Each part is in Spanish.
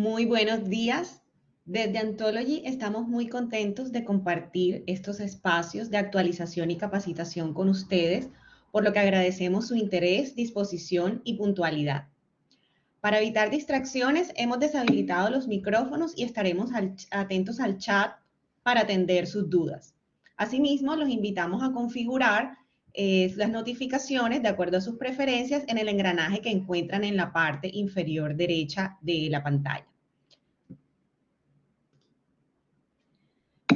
Muy buenos días. Desde Anthology estamos muy contentos de compartir estos espacios de actualización y capacitación con ustedes, por lo que agradecemos su interés, disposición y puntualidad. Para evitar distracciones, hemos deshabilitado los micrófonos y estaremos atentos al chat para atender sus dudas. Asimismo, los invitamos a configurar eh, las notificaciones de acuerdo a sus preferencias en el engranaje que encuentran en la parte inferior derecha de la pantalla.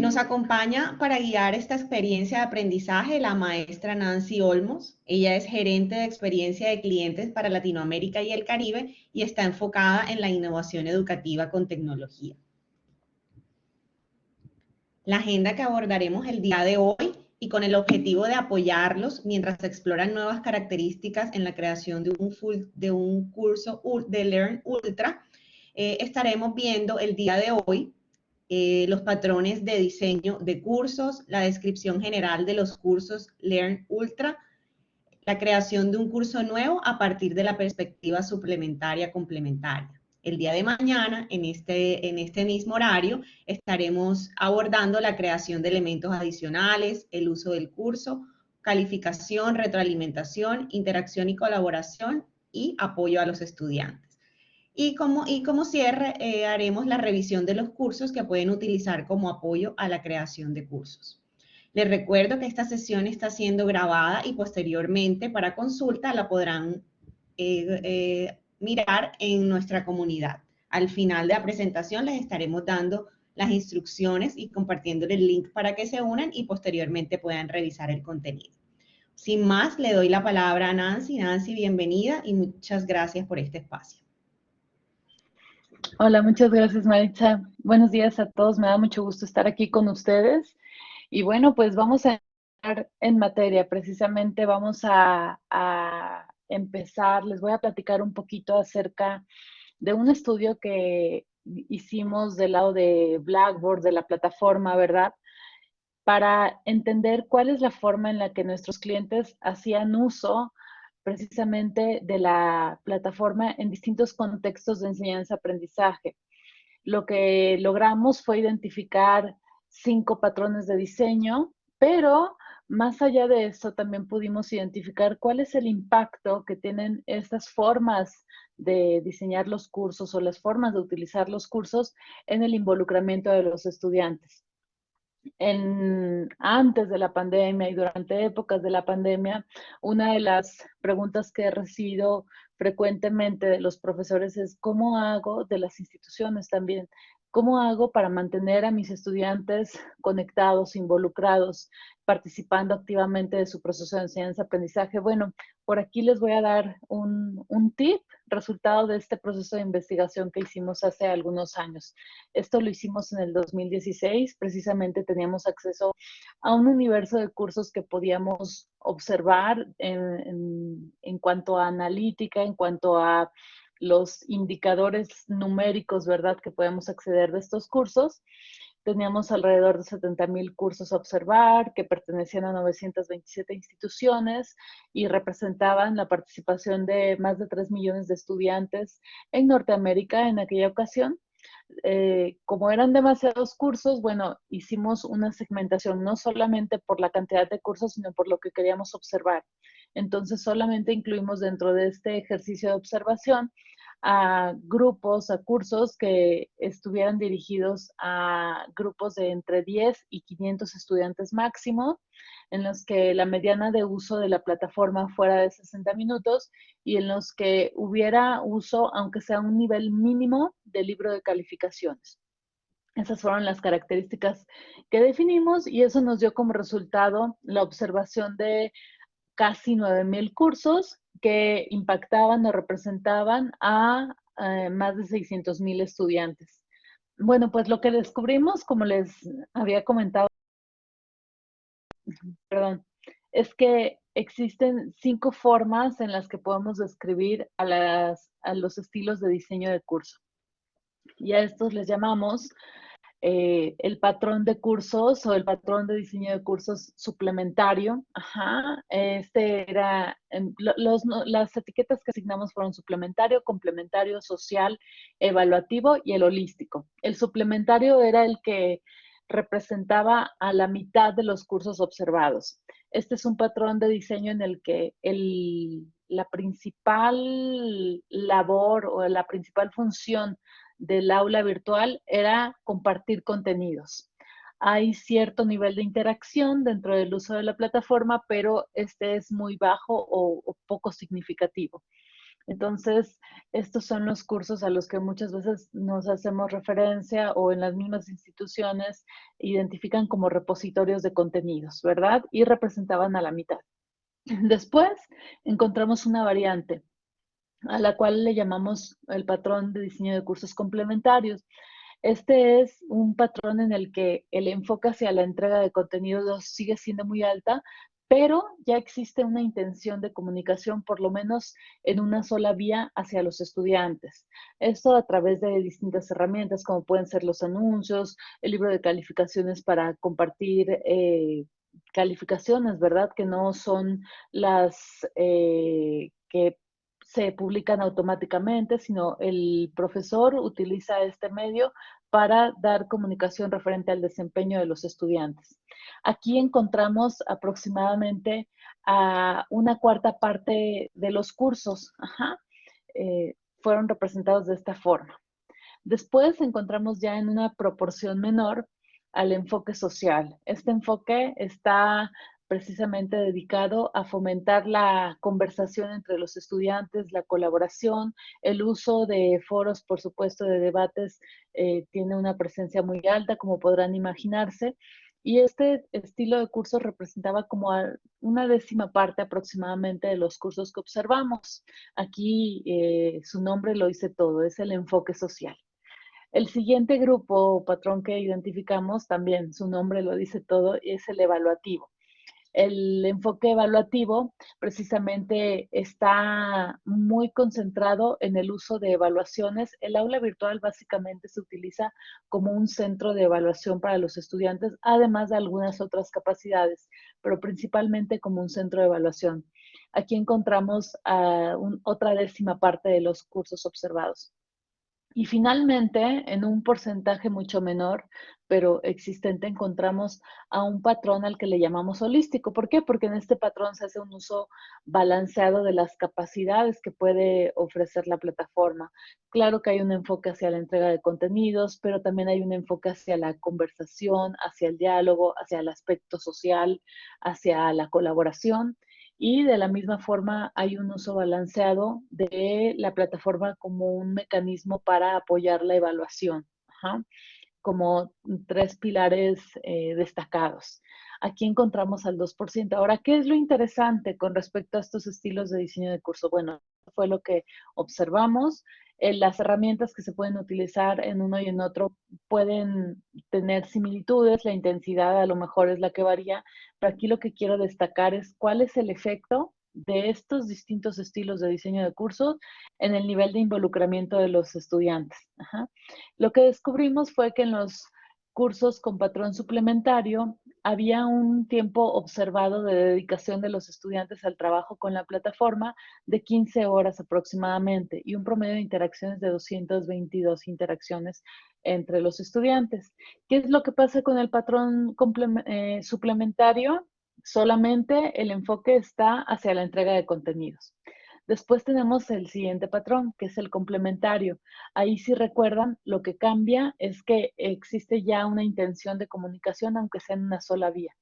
Nos acompaña para guiar esta experiencia de aprendizaje la maestra Nancy Olmos. Ella es gerente de experiencia de clientes para Latinoamérica y el Caribe y está enfocada en la innovación educativa con tecnología. La agenda que abordaremos el día de hoy y con el objetivo de apoyarlos mientras exploran nuevas características en la creación de un, de un curso de Learn Ultra, eh, estaremos viendo el día de hoy eh, los patrones de diseño de cursos, la descripción general de los cursos Learn Ultra, la creación de un curso nuevo a partir de la perspectiva suplementaria complementaria. El día de mañana, en este, en este mismo horario, estaremos abordando la creación de elementos adicionales, el uso del curso, calificación, retroalimentación, interacción y colaboración y apoyo a los estudiantes. Y como, y como cierre, eh, haremos la revisión de los cursos que pueden utilizar como apoyo a la creación de cursos. Les recuerdo que esta sesión está siendo grabada y posteriormente para consulta la podrán eh, eh, mirar en nuestra comunidad. Al final de la presentación les estaremos dando las instrucciones y compartiendo el link para que se unan y posteriormente puedan revisar el contenido. Sin más, le doy la palabra a Nancy. Nancy, bienvenida y muchas gracias por este espacio. Hola, muchas gracias Maritza. Buenos días a todos, me da mucho gusto estar aquí con ustedes. Y bueno, pues vamos a entrar en materia, precisamente vamos a, empezar, les voy a platicar un poquito acerca de un estudio que hicimos del lado de Blackboard, de la plataforma, ¿verdad? Para entender cuál es la forma en la que nuestros clientes hacían uso precisamente de la plataforma en distintos contextos de enseñanza-aprendizaje. Lo que logramos fue identificar cinco patrones de diseño, pero más allá de eso también pudimos identificar cuál es el impacto que tienen estas formas de diseñar los cursos o las formas de utilizar los cursos en el involucramiento de los estudiantes en, antes de la pandemia y durante épocas de la pandemia, una de las preguntas que he recibido frecuentemente de los profesores es cómo hago, de las instituciones también, cómo hago para mantener a mis estudiantes conectados, involucrados, participando activamente de su proceso de enseñanza-aprendizaje. Bueno, por aquí les voy a dar un, un tip resultado de este proceso de investigación que hicimos hace algunos años. Esto lo hicimos en el 2016, precisamente teníamos acceso a un universo de cursos que podíamos observar en, en, cuanto a analítica, en cuanto a los indicadores numéricos, ¿verdad?, que podemos acceder de estos cursos. Teníamos alrededor de 70 mil cursos a observar que pertenecían a 927 instituciones y representaban la participación de más de 3 millones de estudiantes en Norteamérica en aquella ocasión. Eh, como eran demasiados cursos, bueno, hicimos una segmentación no solamente por la cantidad de cursos, sino por lo que queríamos observar. Entonces, solamente incluimos dentro de este ejercicio de observación a grupos, a cursos que estuvieran dirigidos a grupos de entre 10 y 500 estudiantes máximo, en los que la mediana de uso de la plataforma fuera de 60 minutos y en los que hubiera uso, aunque sea un nivel mínimo, del libro de calificaciones. Esas fueron las características que definimos y eso nos dio como resultado la observación de casi 9.000 cursos que impactaban o representaban a eh, más de 600.000 estudiantes. Bueno, pues lo que descubrimos, como les había comentado, perdón, es que existen cinco formas en las que podemos describir a, las, a los estilos de diseño de curso. Y a estos les llamamos eh, el patrón de cursos o el patrón de diseño de cursos suplementario. Ajá, este era, las etiquetas que asignamos fueron suplementario, complementario, social, evaluativo y el holístico. El suplementario era el que representaba a la mitad de los cursos observados. Este es un patrón de diseño en el que la principal labor o la principal función del aula virtual era compartir contenidos. Hay cierto nivel de interacción dentro del uso de la plataforma, pero este es muy bajo o, poco significativo. Entonces, estos son los cursos a los que muchas veces nos hacemos referencia o en las mismas instituciones identifican como repositorios de contenidos, ¿verdad? Y representaban a la mitad. Después encontramos una variante a la cual le llamamos el patrón de diseño de cursos complementarios. Este es un patrón en el que el enfoque hacia la entrega de contenidos sigue siendo muy alta, pero ya existe una intención de comunicación, por lo menos en una sola vía hacia los estudiantes. Esto a través de distintas herramientas, como pueden ser los anuncios, el libro de calificaciones para compartir eh, calificaciones, ¿verdad? Que no son las eh, que se publican automáticamente, sino el profesor utiliza este medio para dar comunicación referente al desempeño de los estudiantes. Aquí encontramos aproximadamente a una cuarta parte de los cursos, eh, fueron representados de esta forma. Después encontramos ya en una proporción menor al enfoque social. Este enfoque está precisamente dedicado a fomentar la conversación entre los estudiantes, la colaboración, el uso de foros, por supuesto, de debates, eh, tiene una presencia muy alta, como podrán imaginarse. Y este estilo de curso representaba como una décima parte aproximadamente de los cursos que observamos. Aquí eh, su nombre lo dice todo, es el enfoque social. El siguiente grupo o patrón que identificamos, también su nombre lo dice todo, es el evaluativo el enfoque evaluativo precisamente está muy concentrado en el uso de evaluaciones. El aula virtual básicamente se utiliza como un centro de evaluación para los estudiantes, además de algunas otras capacidades, pero principalmente como un centro de evaluación. Aquí encontramos otra décima parte de los cursos observados. Y finalmente, en un porcentaje mucho menor, pero existente, encontramos a un patrón al que le llamamos holístico. ¿Por qué? Porque en este patrón se hace un uso balanceado de las capacidades que puede ofrecer la plataforma. Claro que hay un enfoque hacia la entrega de contenidos, pero también hay un enfoque hacia la conversación, hacia el diálogo, hacia el aspecto social, hacia la colaboración. Y de la misma forma hay un uso balanceado de la plataforma como un mecanismo para apoyar la evaluación, como tres pilares eh, destacados. Aquí encontramos al 2%. Ahora, ¿qué es lo interesante con respecto a estos estilos de diseño de curso? Bueno, fue lo que observamos. Eh, las herramientas que se pueden utilizar en uno y en otro pueden tener similitudes, la intensidad a lo mejor es la que varía, pero aquí lo que quiero destacar es cuál es el efecto de estos distintos estilos de diseño de cursos en el nivel de involucramiento de los estudiantes. Lo que descubrimos fue que en los cursos con patrón suplementario había un tiempo observado de dedicación de los estudiantes al trabajo con la plataforma de 15 horas aproximadamente y un promedio de interacciones de 222 interacciones entre los estudiantes. ¿Qué es lo que pasa con el patrón eh, suplementario? Solamente el enfoque está hacia la entrega de contenidos. Después tenemos el siguiente patrón, que es el complementario. Ahí si recuerdan, lo que cambia es que existe ya una intención de comunicación, aunque sea en una sola vía.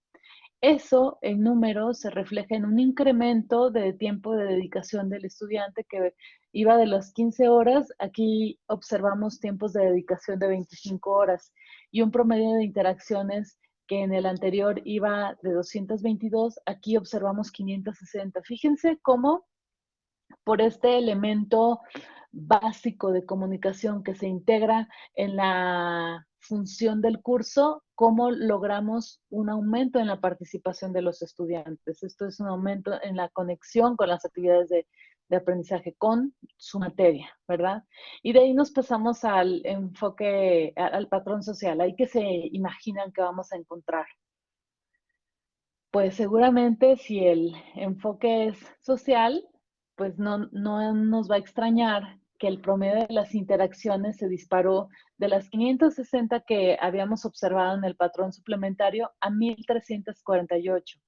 Eso en números se refleja en un incremento de tiempo de dedicación del estudiante que iba de las 15 horas, aquí observamos tiempos de dedicación de 25 horas y un promedio de interacciones que en el anterior iba de 222, aquí observamos 560. Fíjense cómo por este elemento básico de comunicación que se integra en la función del curso, cómo logramos un aumento en la participación de los estudiantes. Esto es un aumento en la conexión con las actividades de, de aprendizaje con su materia, ¿verdad? Y de ahí nos pasamos al enfoque, al patrón social. Ahí que se imaginan que vamos a encontrar. Pues seguramente si el enfoque es social, pues no, no nos va a extrañar que el promedio de las interacciones se disparó de las 560 que habíamos observado en el patrón suplementario a 1348.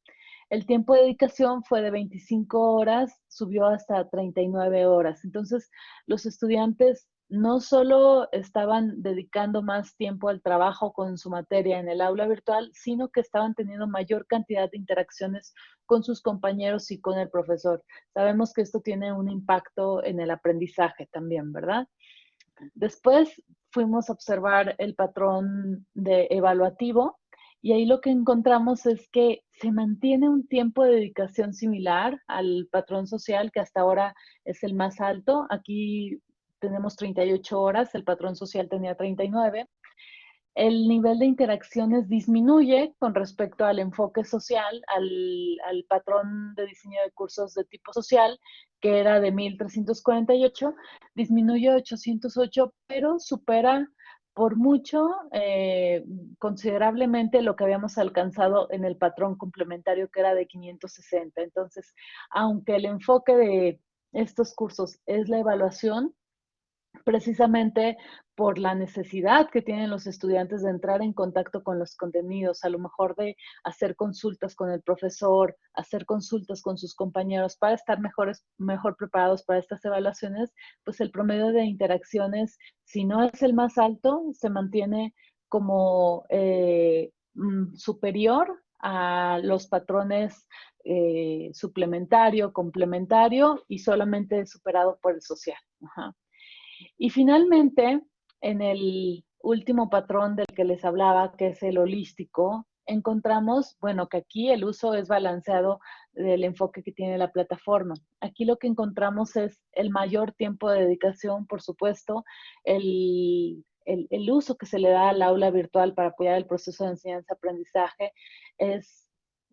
El tiempo de dedicación fue de 25 horas, subió hasta 39 horas. Entonces, los estudiantes no solo estaban dedicando más tiempo al trabajo con su materia en el aula virtual, sino que estaban teniendo mayor cantidad de interacciones con sus compañeros y con el profesor. Sabemos que esto tiene un impacto en el aprendizaje también, ¿verdad? Después fuimos a observar el patrón de evaluativo y ahí lo que encontramos es que se mantiene un tiempo de dedicación similar al patrón social, que hasta ahora es el más alto. Aquí tenemos 38 horas, el patrón social tenía 39. El nivel de interacciones disminuye con respecto al enfoque social, al, patrón de diseño de cursos de tipo social, que era de 1348, disminuye a 808, pero supera por mucho, eh, considerablemente lo que habíamos alcanzado en el patrón complementario que era de 560. Entonces, aunque el enfoque de estos cursos es la evaluación, precisamente por la necesidad que tienen los estudiantes de entrar en contacto con los contenidos, a lo mejor de hacer consultas con el profesor, hacer consultas con sus compañeros para estar mejores, mejor preparados para estas evaluaciones, pues el promedio de interacciones, si no es el más alto, se mantiene como eh, mm, superior a los patrones eh, suplementario, complementario y solamente superado por el social. Y finalmente, en el último patrón del que les hablaba, que es el holístico, encontramos, bueno, que aquí el uso es balanceado del enfoque que tiene la plataforma. Aquí lo que encontramos es el mayor tiempo de dedicación, por supuesto, el, el uso que se le da al aula virtual para apoyar el proceso de enseñanza-aprendizaje es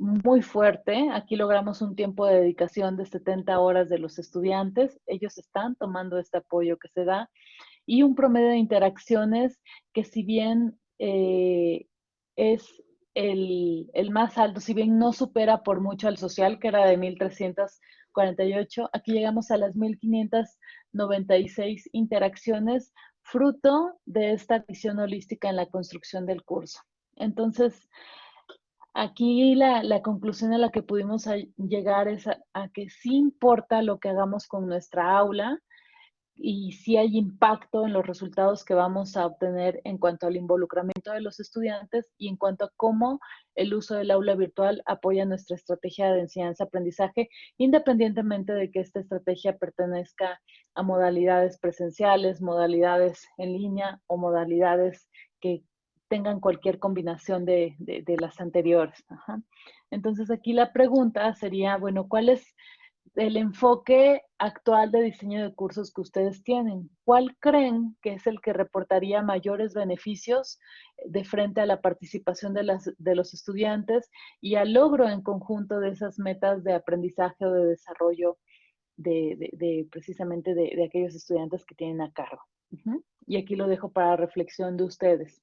muy fuerte. Aquí logramos un tiempo de dedicación de 70 horas de los estudiantes. Ellos están tomando este apoyo que se da y un promedio de interacciones que si bien eh, es el, más alto, si bien no supera por mucho al social, que era de 1.348, aquí llegamos a las 1.596 interacciones, fruto de esta visión holística en la construcción del curso. Entonces, aquí la, conclusión a la que pudimos llegar es a, que sí importa lo que hagamos con nuestra aula, y si hay impacto en los resultados que vamos a obtener en cuanto al involucramiento de los estudiantes y en cuanto a cómo el uso del aula virtual apoya nuestra estrategia de enseñanza-aprendizaje, independientemente de que esta estrategia pertenezca a modalidades presenciales, modalidades en línea o modalidades que tengan cualquier combinación de, las anteriores. Entonces aquí la pregunta sería, bueno, ¿cuál es el enfoque actual de diseño de cursos que ustedes tienen. ¿Cuál creen que es el que reportaría mayores beneficios de frente a la participación de, las, de los estudiantes y al logro en conjunto de esas metas de aprendizaje o de desarrollo de, precisamente de, aquellos estudiantes que tienen a cargo? Y aquí lo dejo para reflexión de ustedes.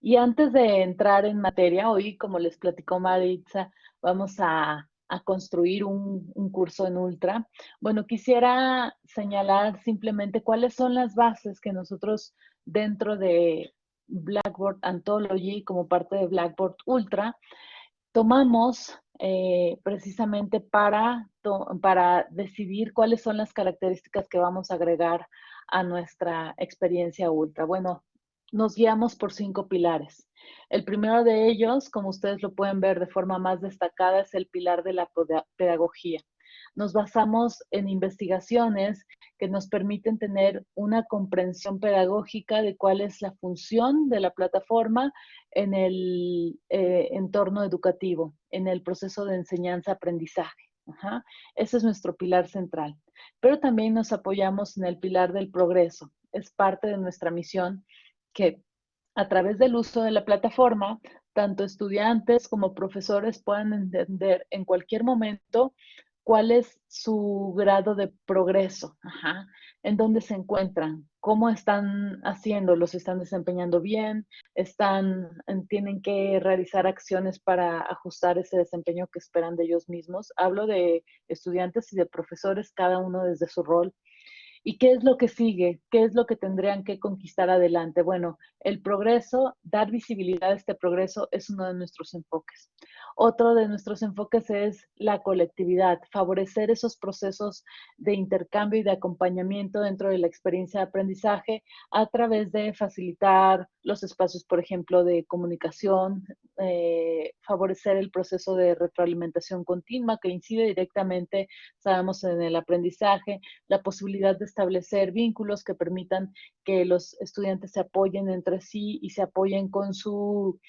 Y antes de entrar en materia, hoy, como les platicó Maritza, vamos a construir un, curso en Ultra. Bueno, quisiera señalar simplemente cuáles son las bases que nosotros dentro de Blackboard Anthology, como parte de Blackboard Ultra, tomamos eh, precisamente para, para decidir cuáles son las características que vamos a agregar a nuestra experiencia Ultra. Bueno, nos guiamos por cinco pilares. El primero de ellos, como ustedes lo pueden ver de forma más destacada, es el pilar de la pedagogía. Nos basamos en investigaciones que nos permiten tener una comprensión pedagógica de cuál es la función de la plataforma en el eh, entorno educativo, en el proceso de enseñanza-aprendizaje. Ese es nuestro pilar central. Pero también nos apoyamos en el pilar del progreso. Es parte de nuestra misión que a través del uso de la plataforma, tanto estudiantes como profesores puedan entender en cualquier momento cuál es su grado de progreso, en dónde se encuentran, cómo están haciendo, los están desempeñando bien, están, tienen que realizar acciones para ajustar ese desempeño que esperan de ellos mismos. Hablo de estudiantes y de profesores, cada uno desde su rol. ¿Y qué es lo que sigue? ¿Qué es lo que tendrían que conquistar adelante? Bueno, el progreso, dar visibilidad a este progreso es uno de nuestros enfoques. Otro de nuestros enfoques es la colectividad, favorecer esos procesos de intercambio y de acompañamiento dentro de la experiencia de aprendizaje a través de facilitar los espacios, por ejemplo, de comunicación, eh, favorecer el proceso de retroalimentación continua que incide directamente, sabemos, en el aprendizaje, la posibilidad de establecer vínculos que permitan que los estudiantes se apoyen entre sí y se apoyen con su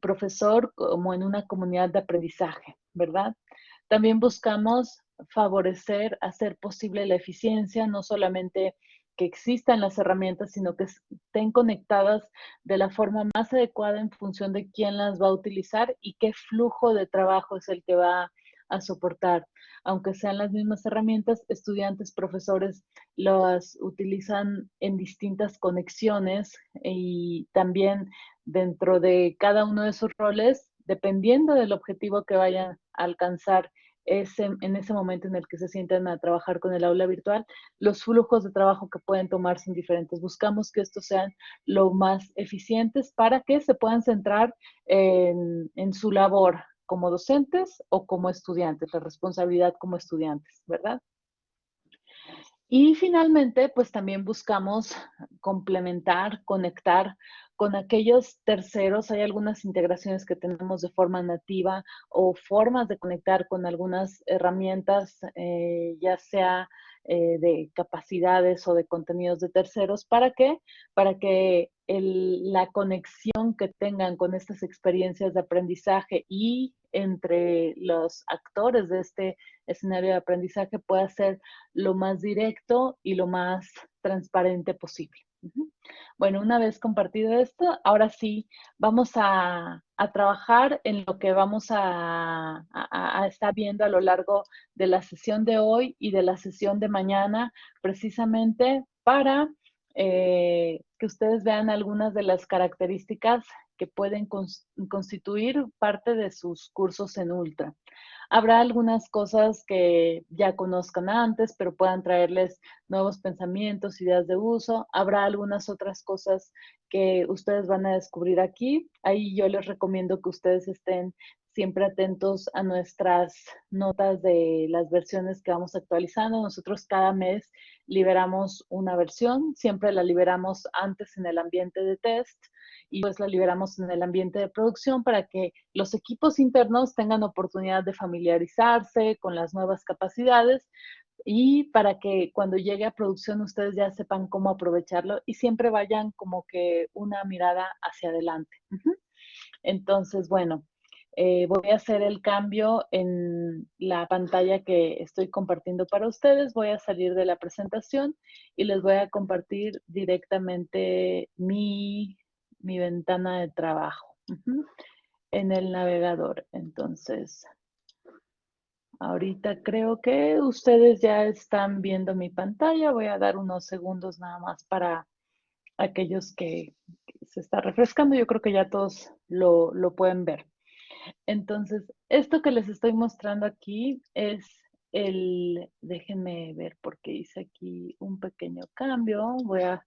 profesor como en una comunidad de aprendizaje, ¿verdad? También buscamos favorecer, hacer posible la eficiencia, no solamente que existan las herramientas, sino que estén conectadas de la forma más adecuada en función de quién las va a utilizar y qué flujo de trabajo es el que va a soportar. Aunque sean las mismas herramientas, estudiantes, profesores las utilizan en distintas conexiones y también dentro de cada uno de sus roles, dependiendo del objetivo que vayan a alcanzar ese, en ese momento en el que se sientan a trabajar con el aula virtual, los flujos de trabajo que pueden tomarse en diferentes. Buscamos que estos sean lo más eficientes para que se puedan centrar en, en su labor como docentes o como estudiantes, la responsabilidad como estudiantes, ¿verdad? Y finalmente, pues también buscamos complementar, conectar con aquellos terceros. Hay algunas integraciones que tenemos de forma nativa o formas de conectar con algunas herramientas, eh, ya sea eh, de capacidades o de contenidos de terceros. ¿Para qué? Para que la conexión que tengan con estas experiencias de aprendizaje y entre los actores de este escenario de aprendizaje pueda ser lo más directo y lo más transparente posible. Bueno, una vez compartido esto, ahora sí vamos a, trabajar en lo que vamos a, estar viendo a lo largo de la sesión de hoy y de la sesión de mañana, precisamente para eh, que ustedes vean algunas de las características que pueden constituir parte de sus cursos en Ultra. Habrá algunas cosas que ya conozcan antes, pero puedan traerles nuevos pensamientos, ideas de uso. Habrá algunas otras cosas que ustedes van a descubrir aquí. Ahí yo les recomiendo que ustedes estén siempre atentos a nuestras notas de las versiones que vamos actualizando. Nosotros cada mes liberamos una versión, siempre la liberamos antes en el ambiente de test y pues la liberamos en el ambiente de producción para que los equipos internos tengan oportunidad de familiarizarse con las nuevas capacidades y para que cuando llegue a producción ustedes ya sepan cómo aprovecharlo y siempre vayan como que una mirada hacia adelante. Entonces, bueno, eh, voy a hacer el cambio en la pantalla que estoy compartiendo para ustedes. Voy a salir de la presentación y les voy a compartir directamente mi mi ventana de trabajo en el navegador. Entonces, ahorita creo que ustedes ya están viendo mi pantalla. Voy a dar unos segundos nada más para aquellos que, se está refrescando. Yo creo que ya todos lo, lo pueden ver. Entonces, esto que les estoy mostrando aquí es el, déjenme ver porque hice aquí un pequeño cambio. Voy a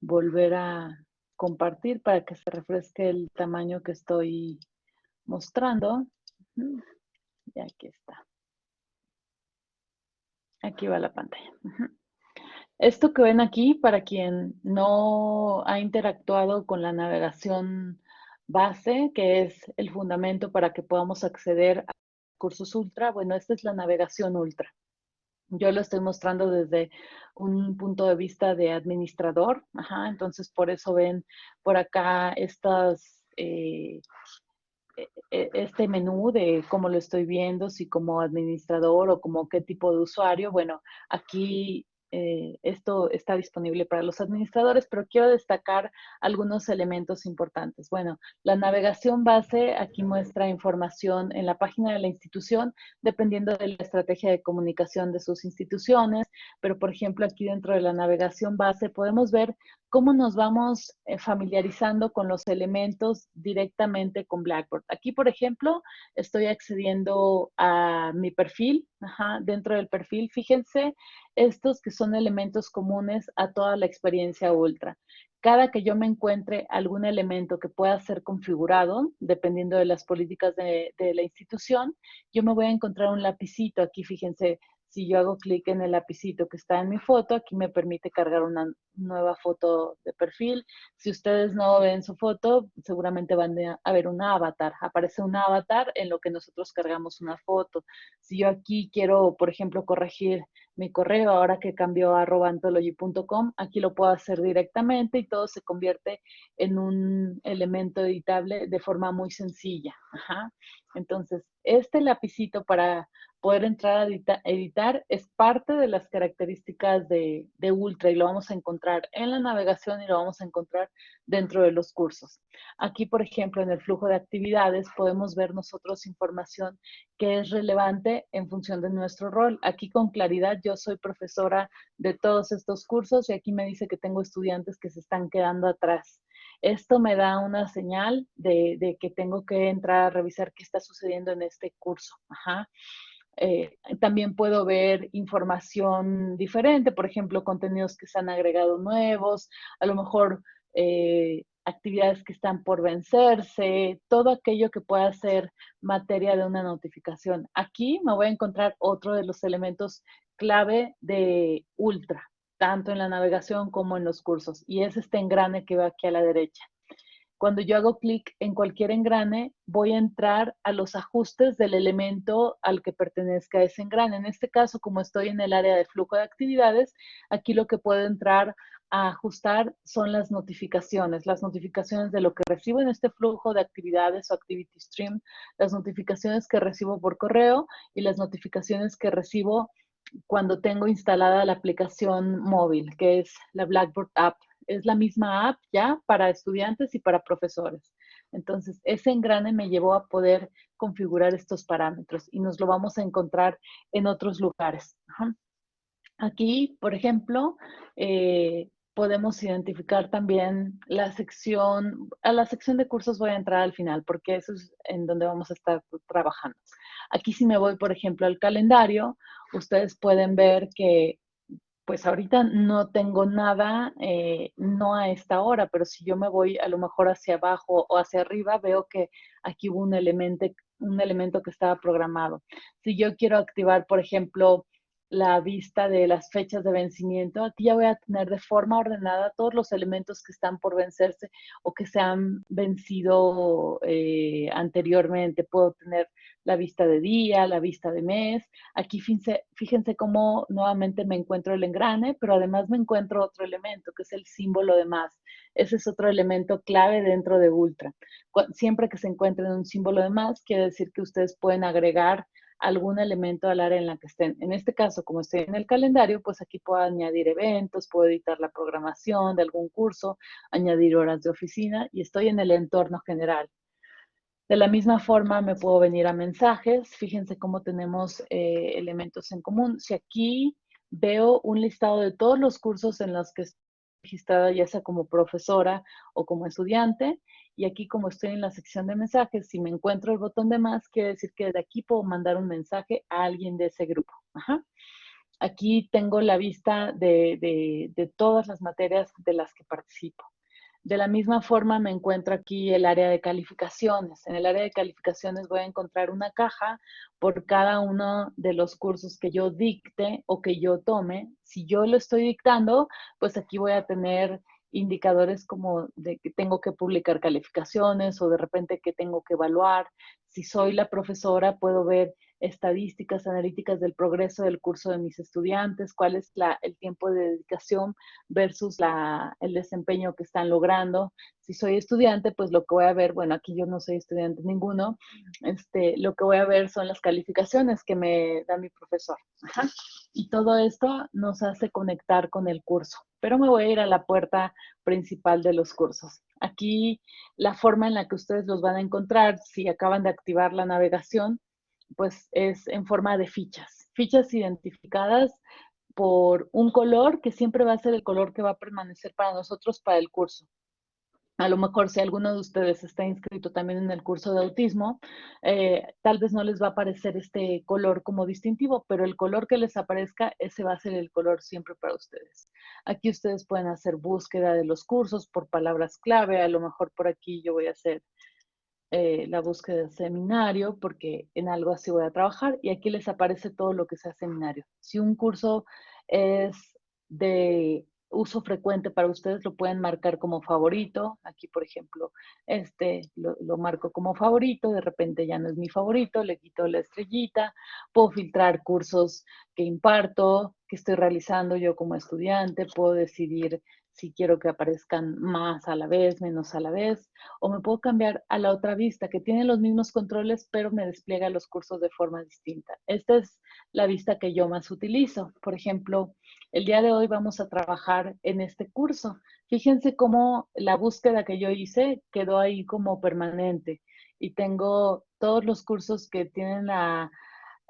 volver a, compartir para que se refresque el tamaño que estoy mostrando. Y aquí está. Aquí va la pantalla. Esto que ven aquí, para quien no ha interactuado con la navegación base, que es el fundamento para que podamos acceder a cursos ultra, bueno, esta es la navegación ultra. Yo lo estoy mostrando desde un punto de vista de administrador, entonces por eso ven por acá estas, eh, e, e, este menú de cómo lo estoy viendo, si como administrador o como qué tipo de usuario. Bueno, aquí eh, esto está disponible para los administradores, pero quiero destacar algunos elementos importantes. Bueno, la navegación base aquí muestra información en la página de la institución, dependiendo de la estrategia de comunicación de sus instituciones, pero por ejemplo aquí dentro de la navegación base podemos ver cómo nos vamos eh, familiarizando con los elementos directamente con Blackboard. Aquí, por ejemplo, estoy accediendo a mi perfil. dentro del perfil, fíjense, estos que son elementos comunes a toda la experiencia Ultra. Cada que yo me encuentre algún elemento que pueda ser configurado, dependiendo de las políticas de, de la institución, yo me voy a encontrar un lapicito. Aquí, fíjense, si yo hago clic en el lapicito que está en mi foto, aquí me permite cargar una nueva foto de perfil. Si ustedes no ven su foto, seguramente van a ver un avatar. Aparece un avatar en lo que nosotros cargamos una foto. Si yo aquí quiero, por ejemplo, corregir mi correo, ahora que cambió a anthology.com, aquí lo puedo hacer directamente y todo se convierte en un elemento editable de forma muy sencilla. Entonces, este lapicito para poder entrar a editar, es parte de las características de, Ultra y lo vamos a encontrar en la navegación y lo vamos a encontrar dentro de los cursos. Aquí, por ejemplo, en el flujo de actividades podemos ver nosotros información que es relevante en función de nuestro rol. Aquí con claridad yo soy profesora de todos estos cursos y aquí me dice que tengo estudiantes que se están quedando atrás. Esto me da una señal de, de que tengo que entrar a revisar qué está sucediendo en este curso. Ajá. Eh, también puedo ver información diferente, por ejemplo, contenidos que se han agregado nuevos, a lo mejor eh, actividades que están por vencerse, todo aquello que pueda ser materia de una notificación. Aquí me voy a encontrar otro de los elementos clave de Ultra, tanto en la navegación como en los cursos, y es este engrane que va aquí a la derecha. Cuando yo hago clic en cualquier engrane, voy a entrar a los ajustes del elemento al que pertenezca ese engrane. En este caso, como estoy en el área de flujo de actividades, aquí lo que puedo entrar a ajustar son las notificaciones, las notificaciones de lo que recibo en este flujo de actividades o activity stream, las notificaciones que recibo por correo y las notificaciones que recibo cuando tengo instalada la aplicación móvil, que es la Blackboard App es la misma app ya para estudiantes y para profesores. Entonces, ese engrane me llevó a poder configurar estos parámetros y nos lo vamos a encontrar en otros lugares. Aquí, por ejemplo, eh, podemos identificar también la sección, a la sección de cursos voy a entrar al final porque eso es en donde vamos a estar trabajando. Aquí si me voy, por ejemplo, al calendario, ustedes pueden ver que pues ahorita no tengo nada, eh, no a esta hora, pero si yo me voy a lo mejor hacia abajo o hacia arriba, veo que aquí hubo un elemento, un elemento que estaba programado. Si yo quiero activar, por ejemplo, la vista de las fechas de vencimiento, aquí ya voy a tener de forma ordenada todos los elementos que están por vencerse o que se han vencido eh, anteriormente. Puedo tener la vista de día, la vista de mes. Aquí fíjense, fíjense cómo nuevamente me encuentro el engrane, pero además me encuentro otro elemento que es el símbolo de más. Ese es otro elemento clave dentro de Ultra. Siempre que se encuentren un símbolo de más, quiere decir que ustedes pueden agregar algún elemento al área en la que estén. En este caso, como estoy en el calendario, pues aquí puedo añadir eventos, puedo editar la programación de algún curso, añadir horas de oficina y estoy en el entorno general. De la misma forma me puedo venir a mensajes. Fíjense cómo tenemos eh, elementos en común. Si aquí veo un listado de todos los cursos en los que estoy registrada, ya sea como profesora o como estudiante, y aquí como estoy en la sección de mensajes, si me encuentro el botón de más, quiere decir que de aquí puedo mandar un mensaje a alguien de ese grupo. Aquí tengo la vista de, de todas las materias de las que participo. De la misma forma me encuentro aquí el área de calificaciones. En el área de calificaciones voy a encontrar una caja por cada uno de los cursos que yo dicte o que yo tome. Si yo lo estoy dictando, pues aquí voy a tener indicadores como de que tengo que publicar calificaciones o de repente que tengo que evaluar. Si soy la profesora, puedo ver estadísticas analíticas del progreso del curso de mis estudiantes, cuál es la, el tiempo de dedicación versus la, el desempeño que están logrando. Si soy estudiante, pues lo que voy a ver, bueno, aquí yo no soy estudiante ninguno, este, lo que voy a ver son las calificaciones que me da mi profesor. Y todo esto nos hace conectar con el curso. Pero me voy a ir a la puerta principal de los cursos. Aquí la forma en la que ustedes los van a encontrar, si acaban de activar la navegación, pues es en forma de fichas. Fichas identificadas por un color que siempre va a ser el color que va a permanecer para nosotros para el curso. A lo mejor si alguno de ustedes está inscrito también en el curso de autismo, eh, tal vez no les va a aparecer este color como distintivo, pero el color que les aparezca, ese va a ser el color siempre para ustedes. Aquí ustedes pueden hacer búsqueda de los cursos por palabras clave, a lo mejor por aquí yo voy a hacer eh, la búsqueda de seminario, porque en algo así voy a trabajar, y aquí les aparece todo lo que sea seminario. Si un curso es de uso frecuente para ustedes, lo pueden marcar como favorito. Aquí, por ejemplo, este lo, marco como favorito, de repente ya no es mi favorito, le quito la estrellita, puedo filtrar cursos que imparto, que estoy realizando yo como estudiante, puedo decidir si quiero que aparezcan más a la vez, menos a la vez, o me puedo cambiar a la otra vista que tiene los mismos controles, pero me despliega los cursos de forma distinta. Esta es la vista que yo más utilizo. Por ejemplo, el día de hoy vamos a trabajar en este curso. Fíjense cómo la búsqueda que yo hice quedó ahí como permanente y tengo todos los cursos que tienen la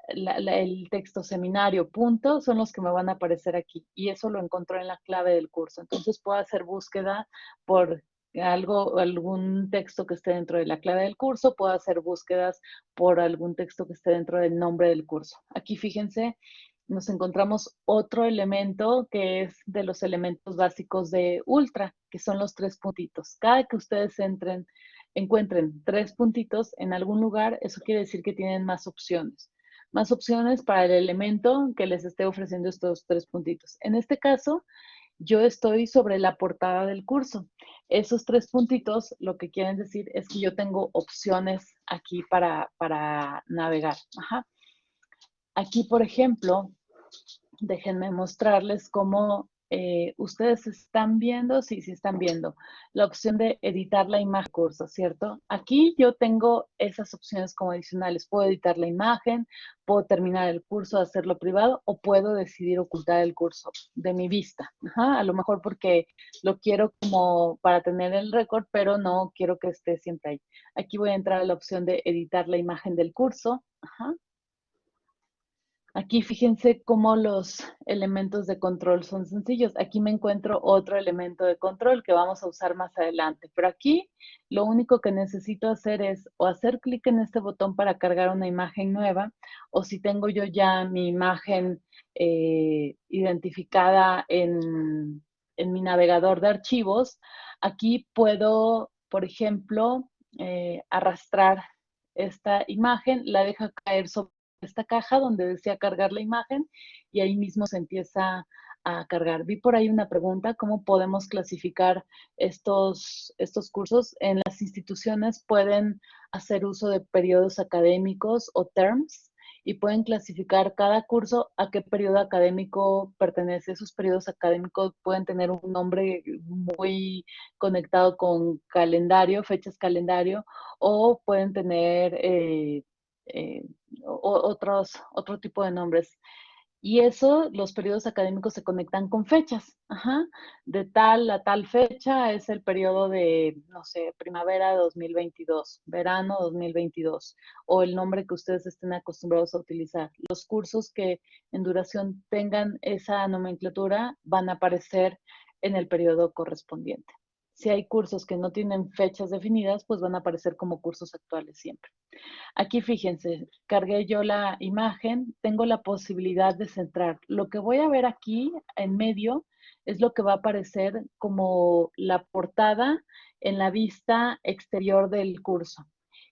el texto seminario punto son los que me van a aparecer aquí y eso lo encontró en la clave del curso. Entonces puedo hacer búsqueda por algo, algún texto que esté dentro de la clave del curso, puedo hacer búsquedas por algún texto que esté dentro del nombre del curso. Aquí fíjense, nos encontramos otro elemento que es de los elementos básicos de Ultra, que son los tres puntitos. Cada que ustedes entren, encuentren tres puntitos en algún lugar, eso quiere decir que tienen más opciones más opciones para el elemento que les esté ofreciendo estos tres puntitos. En este caso, yo estoy sobre la portada del curso. Esos tres puntitos lo que quieren decir es que yo tengo opciones aquí para, para navegar. Aquí, por ejemplo, déjenme mostrarles cómo eh, ustedes están viendo, sí, sí están viendo, la opción de editar la imagen curso, ¿cierto? Aquí yo tengo esas opciones como adicionales. Puedo editar la imagen, puedo terminar el curso, hacerlo privado o puedo decidir ocultar el curso de mi vista. a lo mejor porque lo quiero como para tener el récord, pero no quiero que esté siempre ahí. Aquí voy a entrar a la opción de editar la imagen del curso. Ajá. Aquí fíjense cómo los elementos de control son sencillos. Aquí me encuentro otro elemento de control que vamos a usar más adelante. Pero aquí lo único que necesito hacer es o hacer clic en este botón para cargar una imagen nueva o si tengo yo ya mi imagen eh, identificada en, mi navegador de archivos, aquí puedo, por ejemplo, eh, arrastrar esta imagen, la deja caer sobre esta caja donde decía cargar la imagen y ahí mismo se empieza a cargar. Vi por ahí una pregunta, ¿cómo podemos clasificar estos, estos cursos? En las instituciones pueden hacer uso de periodos académicos o terms y pueden clasificar cada curso a qué periodo académico pertenece. Esos periodos académicos pueden tener un nombre muy conectado con calendario, fechas calendario, o pueden tener eh, eh, otros, otro tipo de nombres. Y eso, los periodos académicos se conectan con fechas. De tal a tal fecha es el periodo de, no sé, primavera 2022, verano 2022, o el nombre que ustedes estén acostumbrados a utilizar. Los cursos que en duración tengan esa nomenclatura van a aparecer en el periodo correspondiente. Si hay cursos que no tienen fechas definidas, pues van a aparecer como cursos actuales siempre. Aquí fíjense, cargué yo la imagen, tengo la posibilidad de centrar. Lo que voy a ver aquí en medio es lo que va a aparecer como la portada en la vista exterior del curso.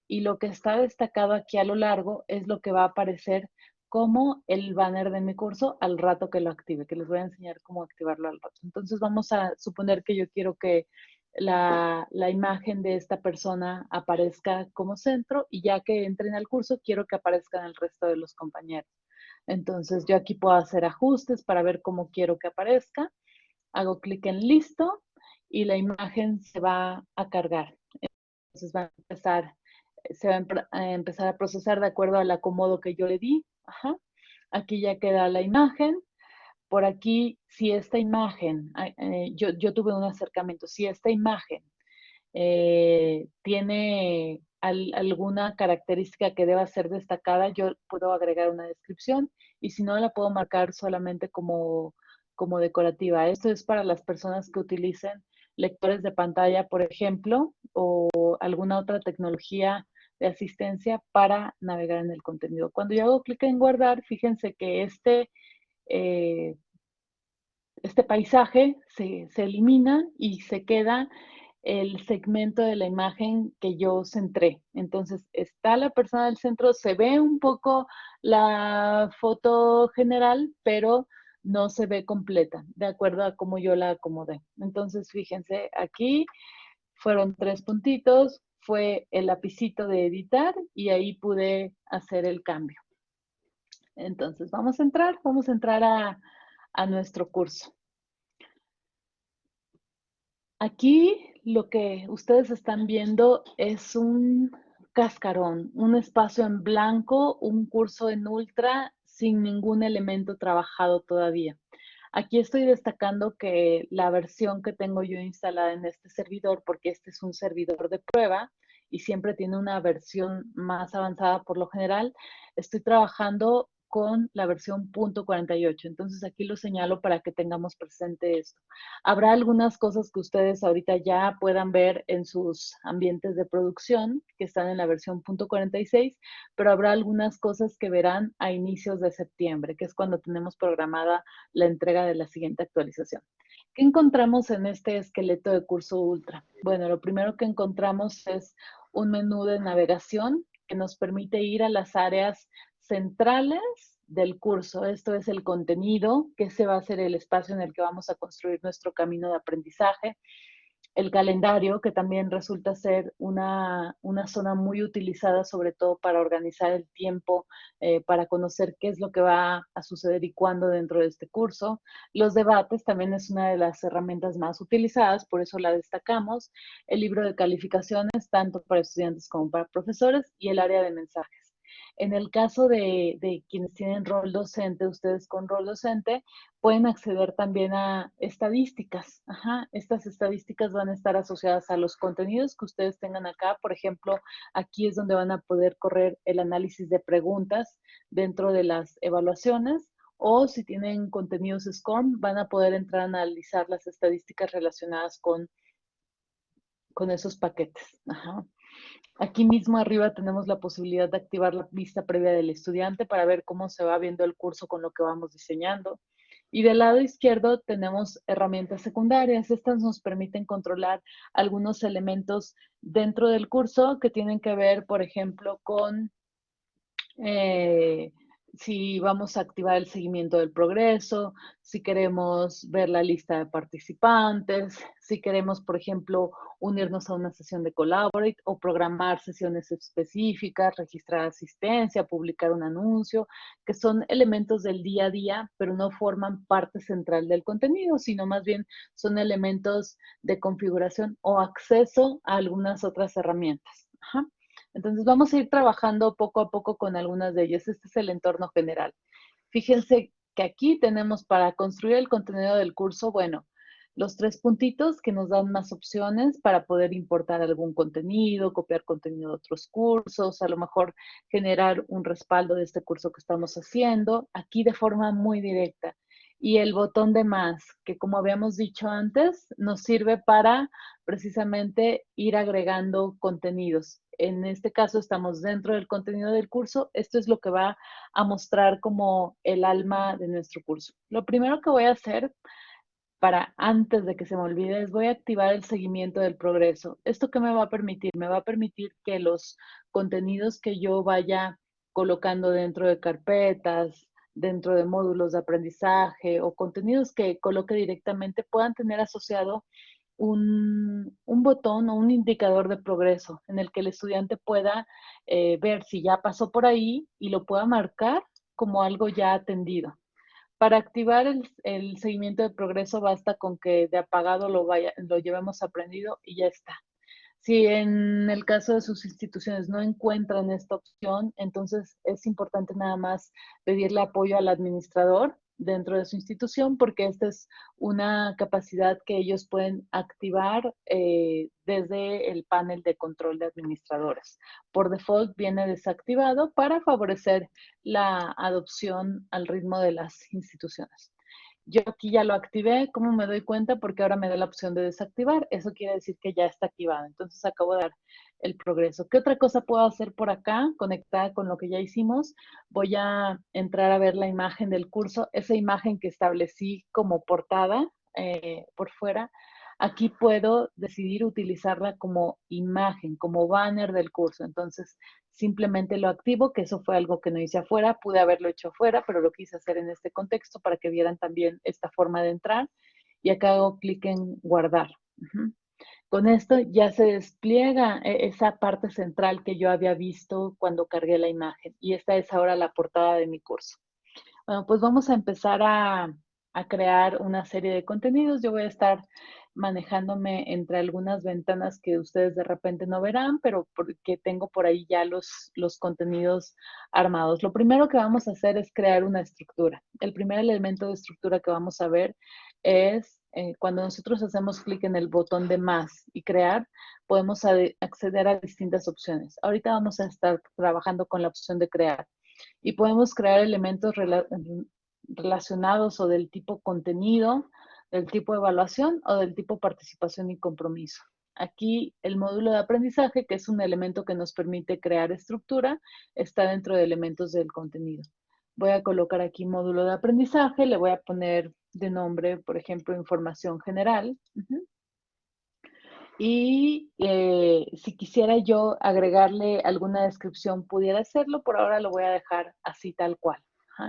Y lo que está destacado aquí a lo largo es lo que va a aparecer como el banner de mi curso al rato que lo active, que les voy a enseñar cómo activarlo al rato. Entonces vamos a suponer que yo quiero que la, la, imagen de esta persona aparezca como centro y ya que entren al curso, quiero que aparezcan el resto de los compañeros. Entonces yo aquí puedo hacer ajustes para ver cómo quiero que aparezca. Hago clic en listo y la imagen se va a cargar. Entonces va a empezar, se va a empezar a procesar de acuerdo al acomodo que yo le di. Aquí ya queda la imagen. Por aquí, si esta imagen, eh, yo, yo, tuve un acercamiento, si esta imagen eh, tiene alguna característica que deba ser destacada, yo puedo agregar una descripción y si no, la puedo marcar solamente como, como decorativa. Esto es para las personas que utilicen lectores de pantalla, por ejemplo, o alguna otra tecnología asistencia para navegar en el contenido. Cuando yo hago clic en guardar, fíjense que este, eh, este paisaje se, se elimina y se queda el segmento de la imagen que yo centré. Entonces, está la persona del centro, se ve un poco la foto general, pero no se ve completa, de acuerdo a cómo yo la acomodé. Entonces, fíjense, aquí fueron tres puntitos, fue el lapicito de editar y ahí pude hacer el cambio. Entonces, vamos a entrar, vamos a entrar a, a nuestro curso. Aquí lo que ustedes están viendo es un cascarón, un espacio en blanco, un curso en ultra sin ningún elemento trabajado todavía. Aquí estoy destacando que la versión que tengo yo instalada en este servidor, porque este es un servidor de prueba y siempre tiene una versión más avanzada por lo general, estoy trabajando con la versión .48. Entonces aquí lo señalo para que tengamos presente esto. Habrá algunas cosas que ustedes ahorita ya puedan ver en sus ambientes de producción que están en la versión .46, pero habrá algunas cosas que verán a inicios de septiembre, que es cuando tenemos programada la entrega de la siguiente actualización. ¿Qué encontramos en este esqueleto de curso ultra? Bueno, lo primero que encontramos es un menú de navegación que nos permite ir a las áreas centrales del curso. Esto es el contenido, que ese va a ser el espacio en el que vamos a construir nuestro camino de aprendizaje. El calendario, que también resulta ser una, zona muy utilizada, sobre todo para organizar el tiempo, eh, para conocer qué es lo que va a suceder y cuándo dentro de este curso. Los debates también es una de las herramientas más utilizadas, por eso la destacamos. El libro de calificaciones, tanto para estudiantes como para profesores, y el área de mensajes. En el caso de, quienes tienen rol docente, ustedes con rol docente, pueden acceder también a estadísticas. Estas estadísticas van a estar asociadas a los contenidos que ustedes tengan acá. Por ejemplo, aquí es donde van a poder correr el análisis de preguntas dentro de las evaluaciones o si tienen contenidos SCORM, van a poder entrar a analizar las estadísticas relacionadas con, con esos paquetes. Aquí mismo arriba tenemos la posibilidad de activar la vista previa del estudiante para ver cómo se va viendo el curso con lo que vamos diseñando. Y del lado izquierdo tenemos herramientas secundarias. Estas nos permiten controlar algunos elementos dentro del curso que tienen que ver, por ejemplo, con eh, si vamos a activar el seguimiento del progreso, si queremos ver la lista de participantes, si queremos, por ejemplo, unirnos a una sesión de Collaborate o programar sesiones específicas, registrar asistencia, publicar un anuncio, que son elementos del día a día, pero no forman parte central del contenido, sino más bien son elementos de configuración o acceso a algunas otras herramientas. Entonces vamos a ir trabajando poco a poco con algunas de ellas. Este es el entorno general. Fíjense que aquí tenemos para construir el contenido del curso, bueno, los tres puntitos que nos dan más opciones para poder importar algún contenido, copiar contenido de otros cursos, a lo mejor generar un respaldo de este curso que estamos haciendo, aquí de forma muy directa. Y el botón de más, que como habíamos dicho antes, nos sirve para precisamente ir agregando contenidos en este caso estamos dentro del contenido del curso, esto es lo que va a mostrar como el alma de nuestro curso. Lo primero que voy a hacer para antes de que se me olvide es voy a activar el seguimiento del progreso. ¿Esto qué me va a permitir? Me va a permitir que los contenidos que yo vaya colocando dentro de carpetas, dentro de módulos de aprendizaje o contenidos que coloque directamente puedan tener asociado un, botón o un indicador de progreso en el que el estudiante pueda eh, ver si ya pasó por ahí y lo pueda marcar como algo ya atendido. Para activar el, seguimiento de progreso basta con que de apagado lo, vaya, lo llevemos aprendido y ya está. Si en el caso de sus instituciones no encuentran esta opción, entonces es importante nada más pedirle apoyo al administrador dentro de su institución porque esta es una capacidad que ellos pueden activar eh, desde el panel de control de administradores. Por default viene desactivado para favorecer la adopción al ritmo de las instituciones. Yo aquí ya lo activé, ¿cómo me doy cuenta? Porque ahora me da la opción de desactivar. Eso quiere decir que ya está activado. Entonces acabo de dar el progreso. ¿Qué otra cosa puedo hacer por acá conectada con lo que ya hicimos? Voy a entrar a ver la imagen del curso, esa imagen que establecí como portada eh, por fuera. Aquí puedo decidir utilizarla como imagen, como banner del curso. Entonces, simplemente lo activo, que eso fue algo que no hice afuera, pude haberlo hecho afuera, pero lo quise hacer en este contexto para que vieran también esta forma de entrar. Y acá hago clic en guardar. Con esto ya se despliega eh, esa parte central que yo había visto cuando cargué la imagen. Y esta es ahora la portada de mi curso. Bueno, pues vamos a empezar a, a crear una serie de contenidos. Yo voy a estar manejándome entre algunas ventanas que ustedes de repente no verán, pero porque tengo por ahí ya los, los contenidos armados. Lo primero que vamos a hacer es crear una estructura. El primer elemento de estructura que vamos a ver es eh, cuando nosotros hacemos clic en el botón de más y crear, podemos acceder a distintas opciones. Ahorita vamos a estar trabajando con la opción de crear y podemos crear elementos relacionados o del tipo contenido, del tipo evaluación o del tipo participación y compromiso. Aquí el módulo de aprendizaje, que es un elemento que nos permite crear estructura, está dentro de elementos del contenido. Voy a colocar aquí módulo de aprendizaje, le voy a poner de nombre, por ejemplo, información general. Y eh, si quisiera yo agregarle alguna descripción, pudiera hacerlo, por ahora lo voy a dejar así tal cual.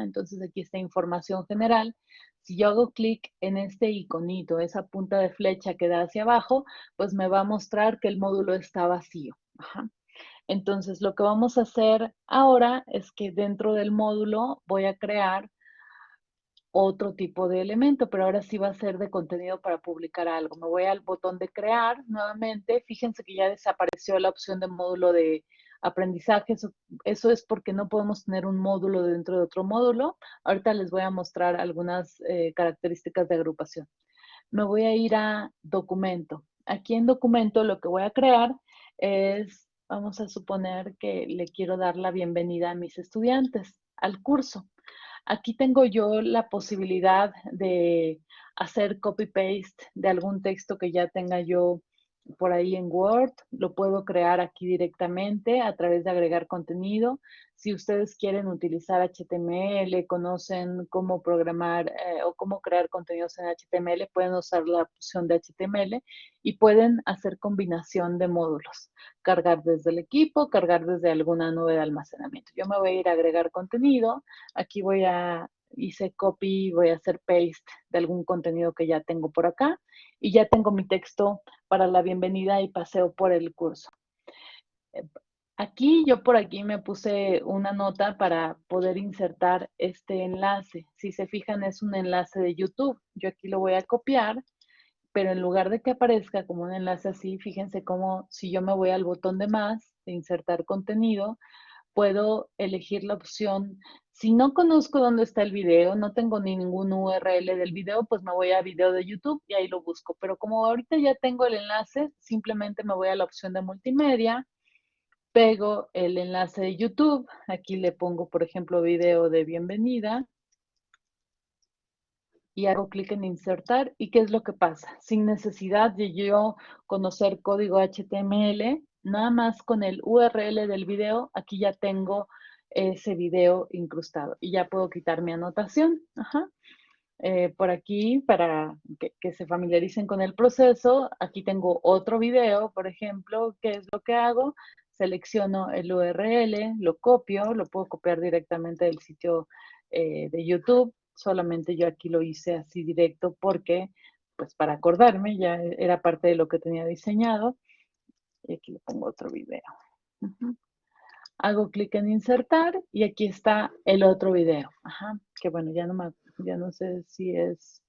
Entonces aquí está información general. Si yo hago clic en este iconito, esa punta de flecha que da hacia abajo, pues me va a mostrar que el módulo está vacío. Entonces, lo que vamos a hacer ahora es que dentro del módulo voy a crear otro tipo de elemento, pero ahora sí va a ser de contenido para publicar algo. Me voy al botón de crear nuevamente. Fíjense que ya desapareció la opción de módulo de aprendizaje. Eso, es porque no podemos tener un módulo dentro de otro módulo. Ahorita les voy a mostrar algunas eh, características de agrupación. Me voy a ir a documento. Aquí en documento lo que voy a crear es, vamos a suponer que le quiero dar la bienvenida a mis estudiantes al curso. Aquí tengo yo la posibilidad de hacer copy-paste de algún texto que ya tenga yo por ahí en Word, lo puedo crear aquí directamente a través de agregar contenido. Si ustedes quieren utilizar HTML, conocen cómo programar eh, o cómo crear contenidos en HTML, pueden usar la opción de HTML y pueden hacer combinación de módulos. Cargar desde el equipo, cargar desde alguna nube de almacenamiento. Yo me voy a ir a agregar contenido. Aquí voy a hice copy, voy a hacer paste de algún contenido que ya tengo por acá y ya tengo mi texto para la bienvenida y paseo por el curso. Eh, aquí, yo por aquí me puse una nota para poder insertar este enlace. Si se fijan, es un enlace de YouTube. Yo aquí lo voy a copiar, pero en lugar de que aparezca como un enlace así, fíjense cómo si yo me voy al botón de más, de insertar contenido, puedo elegir la opción si no conozco dónde está el video, no tengo ni ningún URL del video, pues me voy a video de YouTube y ahí lo busco. Pero como ahorita ya tengo el enlace, simplemente me voy a la opción de multimedia, pego el enlace de YouTube, aquí le pongo, por ejemplo, video de bienvenida y hago clic en insertar. ¿Y qué es lo que pasa? Sin necesidad de yo conocer código HTML, nada más con el URL del video, aquí ya tengo ese video incrustado. Y ya puedo quitar mi anotación. Eh, por aquí, para que, se familiaricen con el proceso, aquí tengo otro video, por ejemplo, ¿qué es lo que hago? Selecciono el URL, lo copio, lo puedo copiar directamente del sitio eh, de YouTube. Solamente yo aquí lo hice así directo porque pues para acordarme, ya era parte de lo que tenía diseñado. Y aquí le pongo otro video. Hago clic en insertar y aquí está el otro video. Ajá, que bueno, ya no, ya no sé si es,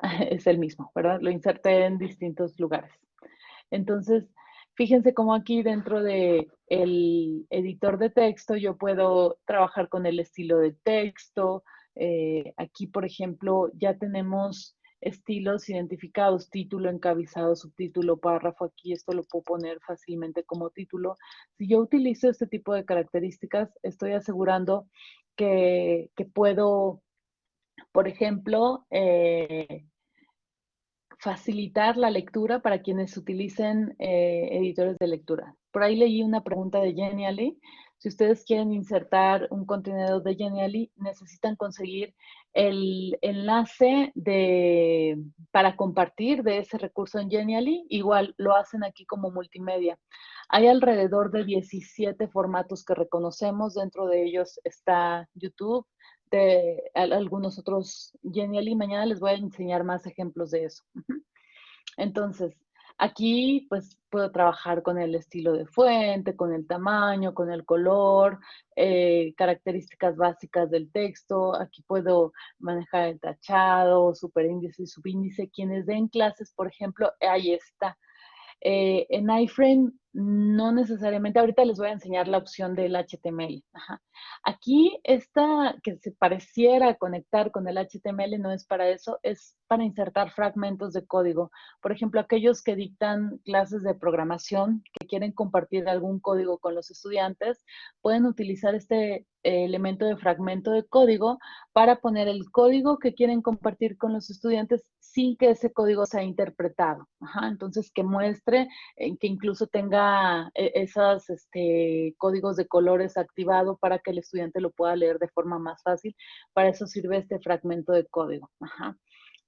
es el mismo, ¿verdad? Lo inserté en distintos lugares. Entonces, fíjense cómo aquí dentro de el editor de texto yo puedo trabajar con el estilo de texto. Eh, aquí, por ejemplo, ya tenemos estilos identificados, título, encabezado, subtítulo, párrafo, aquí esto lo puedo poner fácilmente como título. Si yo utilizo este tipo de características, estoy asegurando que, puedo, por ejemplo, eh, facilitar la lectura para quienes utilicen eh, editores de lectura. Por ahí leí una pregunta de Genially si ustedes quieren insertar un contenido de Genially, necesitan conseguir el enlace de, para compartir de ese recurso en Genially. Igual lo hacen aquí como multimedia. Hay alrededor de 17 formatos que reconocemos. Dentro de ellos está YouTube, de algunos otros Genially. Mañana les voy a enseñar más ejemplos de eso. Entonces, Aquí pues puedo trabajar con el estilo de fuente, con el tamaño, con el color, eh, características básicas del texto. Aquí puedo manejar el tachado, superíndice y subíndice. Quienes den clases, por ejemplo, ahí está. Eh, en iframe no necesariamente, ahorita les voy a enseñar la opción del HTML. Aquí esta que se pareciera conectar con el HTML no es para eso, es para insertar fragmentos de código. Por ejemplo, aquellos que dictan clases de programación, que quieren compartir algún código con los estudiantes, pueden utilizar este elemento de fragmento de código para poner el código que quieren compartir con los estudiantes sin que ese código sea interpretado. entonces, que muestre, eh, que incluso tenga eh, esos este, códigos de colores activado para que el estudiante lo pueda leer de forma más fácil. Para eso sirve este fragmento de código.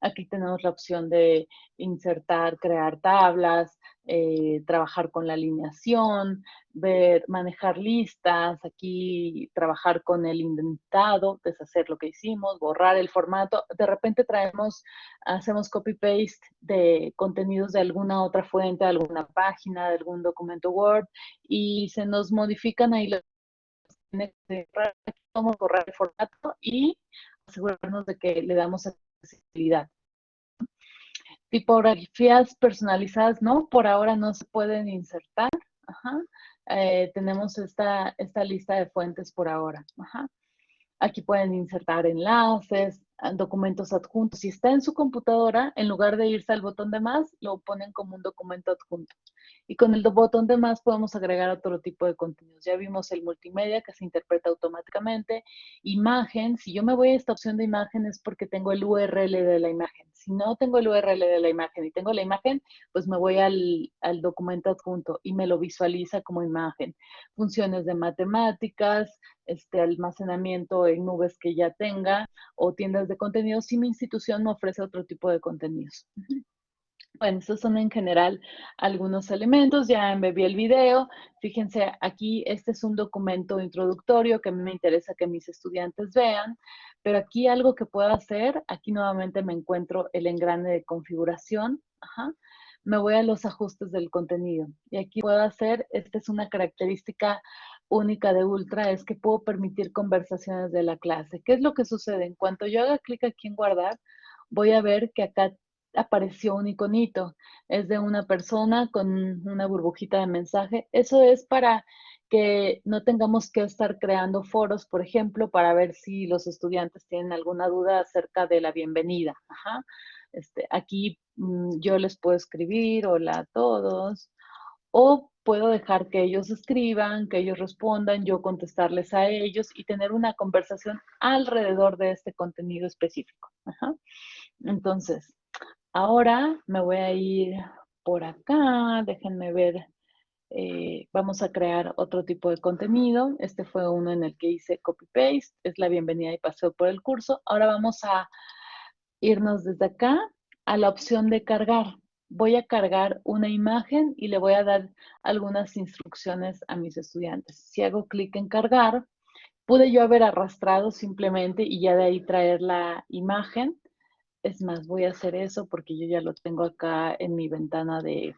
Aquí tenemos la opción de insertar, crear tablas, eh, trabajar con la alineación, ver, manejar listas, aquí trabajar con el indentado, deshacer lo que hicimos, borrar el formato. De repente traemos, hacemos copy-paste de contenidos de alguna otra fuente, de alguna página, de algún documento Word y se nos modifican ahí los vamos borrar el formato y asegurarnos de que le damos accesibilidad. Tipografías personalizadas, no, por ahora no se pueden insertar. Eh, tenemos esta, esta lista de fuentes por ahora. Aquí pueden insertar enlaces, documentos adjuntos. Si está en su computadora, en lugar de irse al botón de más, lo ponen como un documento adjunto. Y con el botón de más podemos agregar otro tipo de contenidos. Ya vimos el multimedia que se interpreta automáticamente. Imagen, si yo me voy a esta opción de imagen es porque tengo el URL de la imagen. Si no tengo el URL de la imagen y tengo la imagen, pues me voy al, documento adjunto y me lo visualiza como imagen. Funciones de matemáticas, este almacenamiento en nubes que ya tenga o tiendas de contenidos si mi institución me ofrece otro tipo de contenidos. Bueno, estos son en general algunos elementos. Ya embebí el video. Fíjense, aquí este es un documento introductorio que a mí me interesa que mis estudiantes vean. Pero aquí algo que puedo hacer, aquí nuevamente me encuentro el engrane de configuración. Me voy a los ajustes del contenido. Y aquí puedo hacer, esta es una característica única de Ultra, es que puedo permitir conversaciones de la clase. ¿Qué es lo que sucede? En cuanto yo haga clic aquí en guardar, voy a ver que acá apareció un iconito. Es de una persona con una burbujita de mensaje. Eso es para que no tengamos que estar creando foros, por ejemplo, para ver si los estudiantes tienen alguna duda acerca de la bienvenida. Este, aquí mm, yo les puedo escribir, hola a todos, o puedo dejar que ellos escriban, que ellos respondan, yo contestarles a ellos y tener una conversación alrededor de este contenido específico. Entonces, ahora me voy a ir por acá, déjenme ver, eh, vamos a crear otro tipo de contenido. Este fue uno en el que hice copy-paste, es la bienvenida y paseo por el curso. Ahora vamos a irnos desde acá a la opción de cargar voy a cargar una imagen y le voy a dar algunas instrucciones a mis estudiantes. Si hago clic en cargar, pude yo haber arrastrado simplemente y ya de ahí traer la imagen, Es más, voy a hacer eso porque yo ya lo tengo acá en mi ventana de,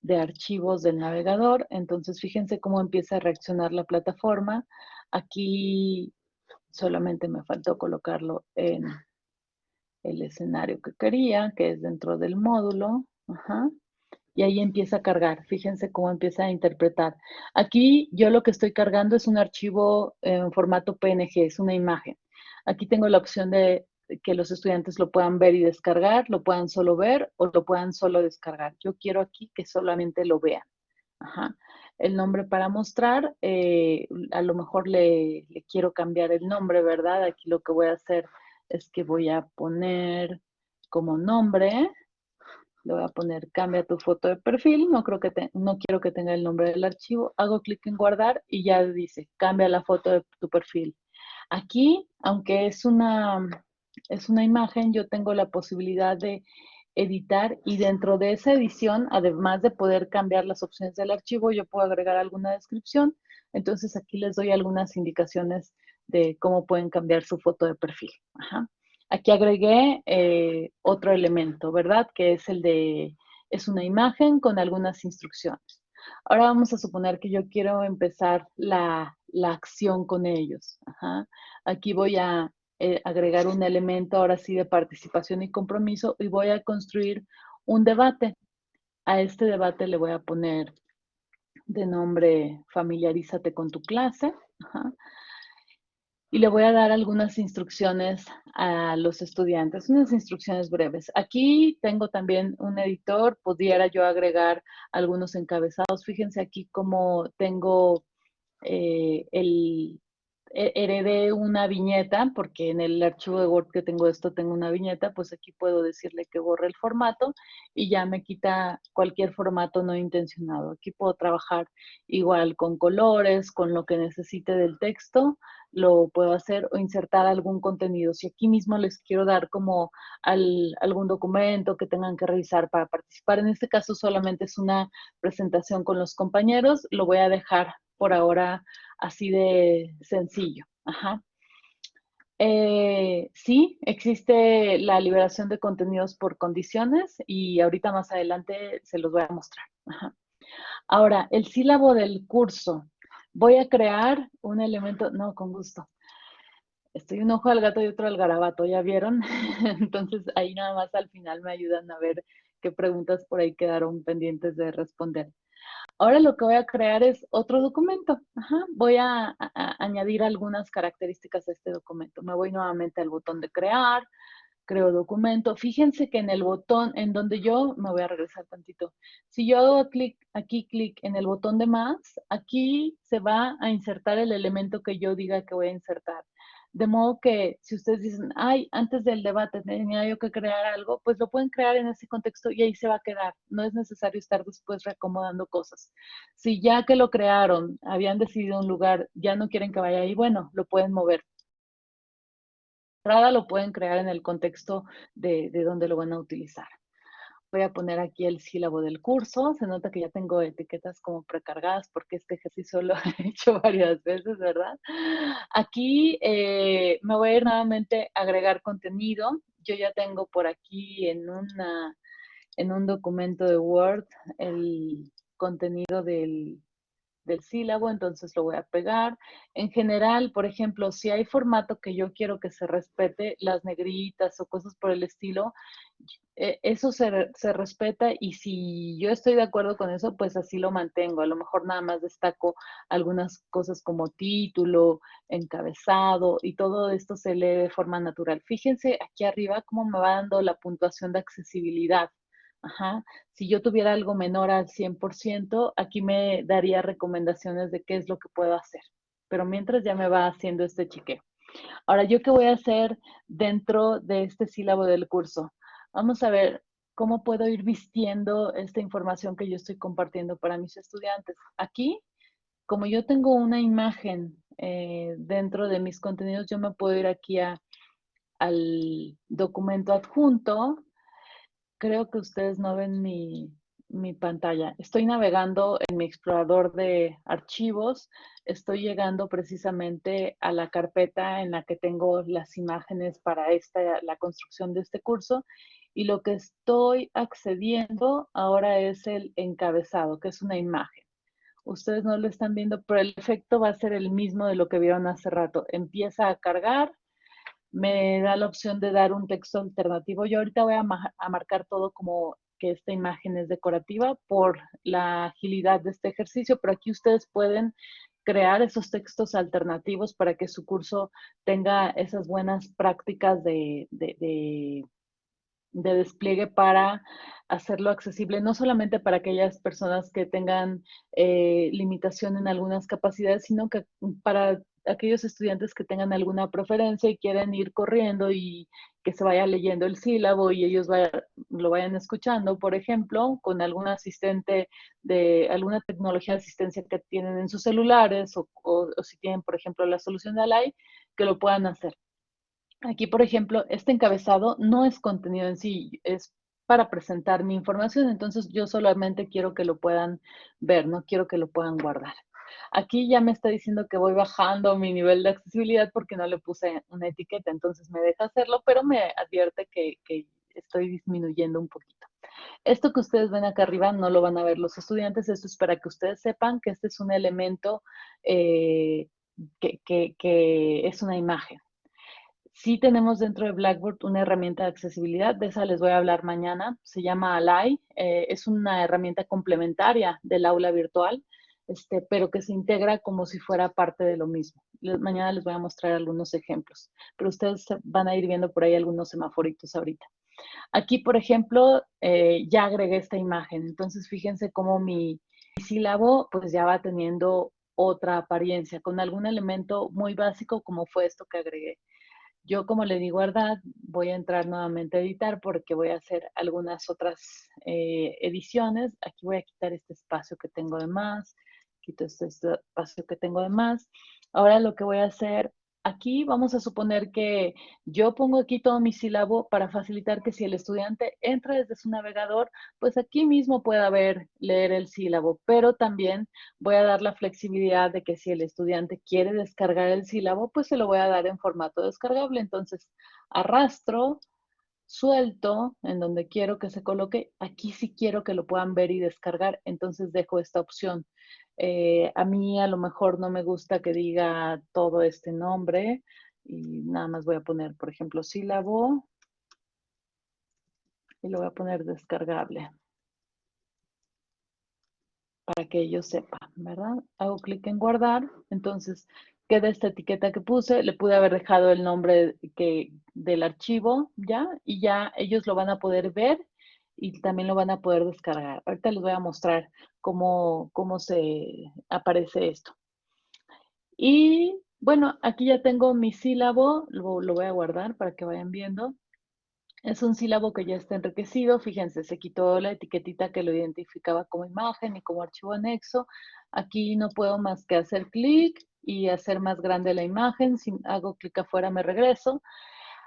de archivos del navegador. Entonces, fíjense cómo empieza a reaccionar la plataforma. Aquí solamente me faltó colocarlo en el escenario que quería, que es dentro del módulo. Y ahí empieza a cargar. Fíjense cómo empieza a interpretar. Aquí yo lo que estoy cargando es un archivo en formato PNG, es una imagen. Aquí tengo la opción de que los estudiantes lo puedan ver y descargar, lo puedan solo ver o lo puedan solo descargar. Yo quiero aquí que solamente lo vean. El nombre para mostrar, eh, a lo mejor le, quiero cambiar el nombre, ¿verdad? Aquí lo que voy a hacer es que voy a poner como nombre, le voy a poner cambia tu foto de perfil, no, creo que no quiero que tenga el nombre del archivo, hago clic en guardar y ya dice cambia la foto de tu perfil. Aquí, aunque es una, es una imagen, yo tengo la posibilidad de editar y dentro de esa edición, además de poder cambiar las opciones del archivo, yo puedo agregar alguna descripción. Entonces aquí les doy algunas indicaciones de cómo pueden cambiar su foto de perfil. Aquí agregué eh, otro elemento, ¿verdad? Que es el de, es una imagen con algunas instrucciones. Ahora vamos a suponer que yo quiero empezar la, la acción con ellos. Aquí voy a eh, agregar un elemento ahora sí de participación y compromiso y voy a construir un debate. A este debate le voy a poner de nombre familiarízate con tu clase. Y le voy a dar algunas instrucciones a los estudiantes, unas instrucciones breves. Aquí tengo también un editor, pudiera yo agregar algunos encabezados. Fíjense aquí cómo tengo eh, el, heredé una viñeta, porque en el archivo de Word que tengo esto tengo una viñeta, pues aquí puedo decirle que borre el formato y ya me quita cualquier formato no intencionado. Aquí puedo trabajar igual con colores, con lo que necesite del texto, lo puedo hacer o insertar algún contenido. Si aquí mismo les quiero dar como algún documento que tengan que revisar para participar, en este caso solamente es una presentación con los compañeros, lo voy a dejar por ahora así de sencillo. Eh, sí, existe la liberación de contenidos por condiciones y ahorita más adelante se los voy a mostrar. Ahora, el sílabo del curso. Voy a crear un elemento, no, con gusto. Estoy un ojo al gato y otro al garabato, ¿ya vieron? Entonces ahí nada más al final me ayudan a ver qué preguntas por ahí quedaron pendientes de responder. Ahora lo que voy a crear es otro documento. Voy a, añadir algunas características a este documento. Me voy nuevamente al botón de crear, creo documento. Fíjense que en el botón en donde yo, me voy a regresar tantito. Si yo hago clic, aquí clic en el botón de más, aquí se va a insertar el elemento que yo diga que voy a insertar. De modo que si ustedes dicen, ay, antes del debate tenía yo que crear algo, pues lo pueden crear en ese contexto y ahí se va a quedar. No es necesario estar después reacomodando cosas. Si ya que lo crearon, habían decidido un lugar, ya no quieren que vaya ahí, bueno, lo pueden mover. Lo pueden crear en el contexto de, de donde lo van a utilizar. Voy a poner aquí el sílabo del curso. Se nota que ya tengo etiquetas como precargadas porque este ejercicio lo he hecho varias veces, ¿verdad? Aquí eh, me voy a ir nuevamente a agregar contenido. Yo ya tengo por aquí en, una, en un documento de Word el contenido del, del sílabo, entonces lo voy a pegar. En general, por ejemplo, si hay formato que yo quiero que se respete, las negritas o cosas por el estilo, eh, eso se, se, respeta y si yo estoy de acuerdo con eso, pues así lo mantengo. A lo mejor nada más destaco algunas cosas como título, encabezado y todo esto se lee de forma natural. Fíjense aquí arriba cómo me va dando la puntuación de accesibilidad. Ajá. Si yo tuviera algo menor al 100%, aquí me daría recomendaciones de qué es lo que puedo hacer. Pero mientras ya me va haciendo este chequeo. Ahora, ¿yo qué voy a hacer dentro de este sílabo del curso? Vamos a ver cómo puedo ir vistiendo esta información que yo estoy compartiendo para mis estudiantes. Aquí, como yo tengo una imagen eh, dentro de mis contenidos, yo me puedo ir aquí a, al documento adjunto. Creo que ustedes no ven mi, mi pantalla. Estoy navegando en mi explorador de archivos. estoy llegando precisamente a la carpeta en la que tengo las imágenes para esta, la construcción de este curso y lo que estoy accediendo ahora es el encabezado, que es una imagen. Ustedes no lo están viendo, pero el efecto va a ser el mismo de lo que vieron hace rato. Empieza a cargar, me da la opción de dar un texto alternativo. Yo ahorita voy a, marcar todo como que esta imagen es decorativa por la agilidad de este ejercicio, pero aquí ustedes pueden crear esos textos alternativos para que su curso tenga esas buenas prácticas de, de, despliegue para hacerlo accesible, no solamente para aquellas personas que tengan eh, limitación en algunas capacidades, sino que para aquellos estudiantes que tengan alguna preferencia y quieren ir corriendo y que se vaya leyendo el sílabo y ellos lo vayan escuchando, por ejemplo, con algún asistente de alguna tecnología de asistencia que tienen en sus celulares o, si tienen, por ejemplo, la solución de Alay, que lo puedan hacer. Aquí, por ejemplo, este encabezado no es contenido en sí, es para presentar mi información, entonces yo solamente quiero que lo puedan ver, no quiero que lo puedan guardar. Aquí ya me está diciendo que voy bajando mi nivel de accesibilidad porque no le puse una etiqueta, entonces me deja hacerlo, pero me advierte que, estoy disminuyendo un poquito. Esto que ustedes ven acá arriba no lo van a ver los estudiantes, esto es para que ustedes sepan que este es un elemento eh, que, es una imagen. Sí tenemos dentro de Blackboard una herramienta de accesibilidad, de esa les voy a hablar mañana, se llama Alay, eh, es una herramienta complementaria del aula virtual este, pero que se integra como si fuera parte de lo mismo. mañana les voy a mostrar algunos ejemplos, pero ustedes van a ir viendo por ahí algunos semaforitos ahorita. Aquí, por ejemplo, eh, ya agregué esta imagen, entonces fíjense cómo mi, sílabo pues ya va teniendo otra apariencia, con algún elemento muy básico como fue esto que agregué. Yo, como le digo, verdad, voy a entrar nuevamente a editar porque voy a hacer algunas otras eh, ediciones. Aquí voy a quitar este espacio que tengo de más quito este espacio que tengo de más. Ahora lo que voy a hacer aquí, vamos a suponer que yo pongo aquí todo mi sílabo para facilitar que si el estudiante entra desde su navegador, pues aquí mismo pueda ver, leer el sílabo, pero también voy a dar la flexibilidad de que si el estudiante quiere descargar el sílabo, pues se lo voy a dar en formato descargable. Entonces, arrastro, suelto en donde quiero que se coloque, aquí sí quiero que lo puedan ver y descargar, entonces dejo esta opción. Eh, a mí a lo mejor no me gusta que diga todo este nombre y nada más voy a poner, por ejemplo, sílabo y lo voy a poner descargable para que ellos sepan, ¿verdad? Hago clic en guardar, entonces queda esta etiqueta que puse, le pude haber dejado el nombre que, del archivo, ¿ya? Y ya ellos lo van a poder ver y también lo van a poder descargar. Ahorita les voy a mostrar cómo, cómo se aparece esto. Y bueno, aquí ya tengo mi sílabo, lo, lo voy a guardar para que vayan viendo. Es un sílabo que ya está enriquecido. Fíjense, se quitó la etiquetita que lo identificaba como imagen y como archivo anexo. Aquí no puedo más que hacer clic y hacer más grande la imagen. Si hago clic afuera me regreso.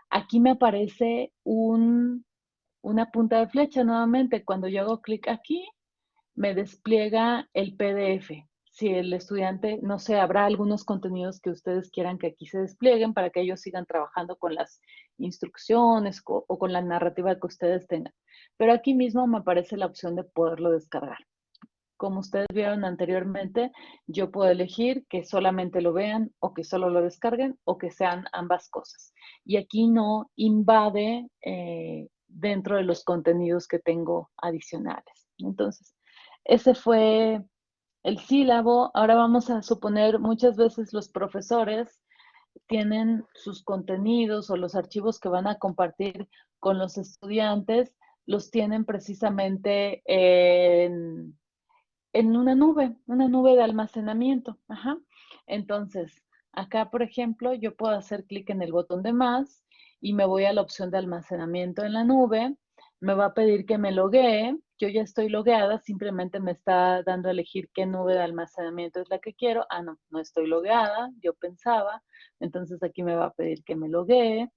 Aquí me aparece un una punta de flecha nuevamente. Cuando yo hago clic aquí, me despliega el PDF. Si el estudiante, no sé, habrá algunos contenidos que ustedes quieran que aquí se desplieguen para que ellos sigan trabajando con las instrucciones o, con la narrativa que ustedes tengan. Pero aquí mismo me aparece la opción de poderlo descargar. Como ustedes vieron anteriormente, yo puedo elegir que solamente lo vean o que solo lo descarguen o que sean ambas cosas. Y aquí no invade eh, dentro de los contenidos que tengo adicionales. Entonces, ese fue el sílabo. Ahora vamos a suponer muchas veces los profesores tienen sus contenidos o los archivos que van a compartir con los estudiantes, los tienen precisamente en, en una nube, una nube de almacenamiento. Entonces, acá, por ejemplo, yo puedo hacer clic en el botón de más y me voy a la opción de almacenamiento en la nube, me va a pedir que me loguee, yo ya estoy logueada, simplemente me está dando a elegir qué nube de almacenamiento es la que quiero. Ah, no, no estoy logueada, yo pensaba, entonces aquí me va a pedir que me loguee,